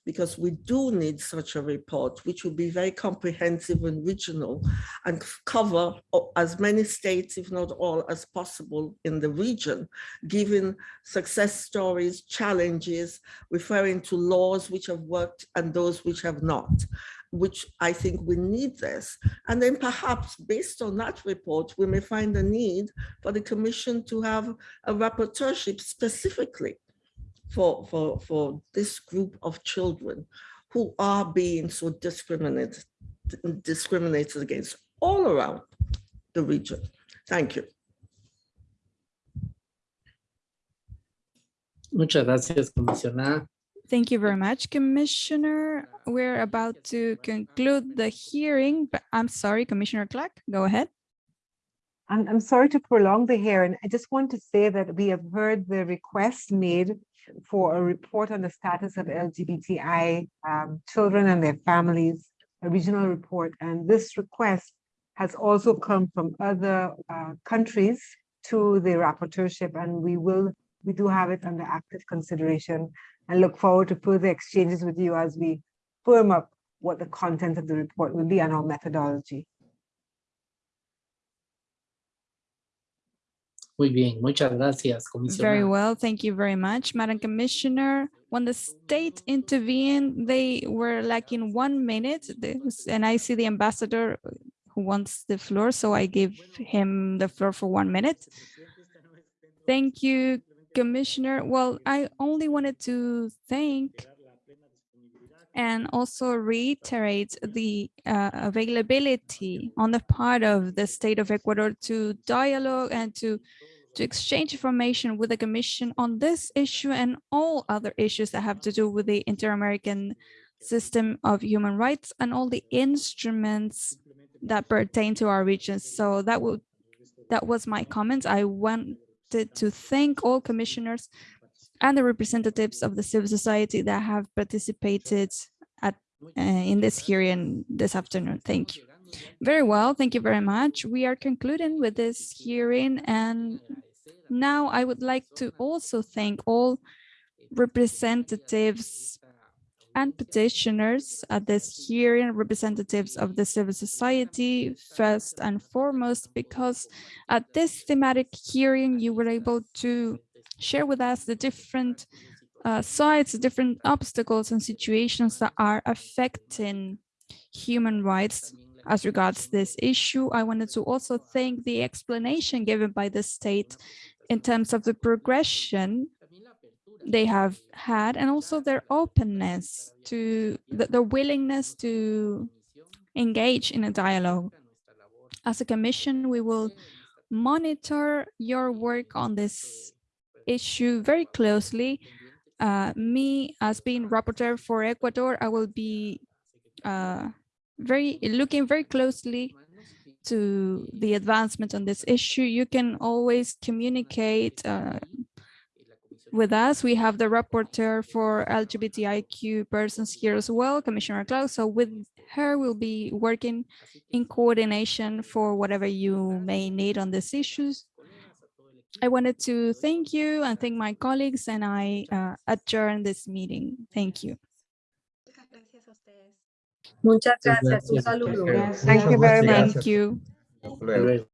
because we do need such a report, which will be very comprehensive and regional and cover as many states, if not all, as possible in the region, giving success stories, challenges, referring to laws which have worked and those which have not which I think we need this. And then perhaps based on that report, we may find a need for the commission to have a rapporteurship specifically for, for, for this group of children who are being so discriminated, discriminated against all around the region. Thank you. Muchas gracias, comisionada. Thank you very much, Commissioner. We're about to conclude the hearing, but I'm sorry, Commissioner Clarke, go ahead. I'm, I'm sorry to prolong the hearing. I just want to say that we have heard the request made for a report on the status of LGBTI um, children and their families, a regional report. And this request has also come from other uh, countries to the rapporteurship and we will, we do have it under active consideration and look forward to further exchanges with you as we firm up what the content of the report will be and our methodology. Muy bien, muchas gracias, Very well, thank you very much, Madam Commissioner. When the state intervened, they were lacking one minute, and I see the ambassador who wants the floor, so I give him the floor for one minute. Thank you, Commissioner. Well, I only wanted to thank and also reiterate the uh, availability on the part of the state of Ecuador to dialogue and to to exchange information with the Commission on this issue and all other issues that have to do with the Inter-American system of human rights and all the instruments that pertain to our region. So that would that was my comments. I wanted to thank all commissioners and the representatives of the civil society that have participated at uh, in this hearing this afternoon. Thank you. Very well, thank you very much. We are concluding with this hearing and now I would like to also thank all representatives and petitioners at this hearing, representatives of the civil society, first and foremost, because at this thematic hearing, you were able to share with us the different uh, sides, the different obstacles and situations that are affecting human rights as regards this issue. I wanted to also thank the explanation given by the state in terms of the progression they have had and also their openness to the, willingness to engage in a dialogue. As a commission, we will monitor your work on this issue very closely. Uh, me, as being rapporteur for Ecuador, I will be uh, very looking very closely to the advancement on this issue. You can always communicate uh, with us. We have the rapporteur for LGBTIQ persons here as well, Commissioner Clarke. So with her, we'll be working in coordination for whatever you may need on these issues. I wanted to thank you and thank my colleagues and I uh, adjourn this meeting. Thank you. Muchas Muchas gracias. Un saludo. Thank you very much. Thank you. Hasta luego.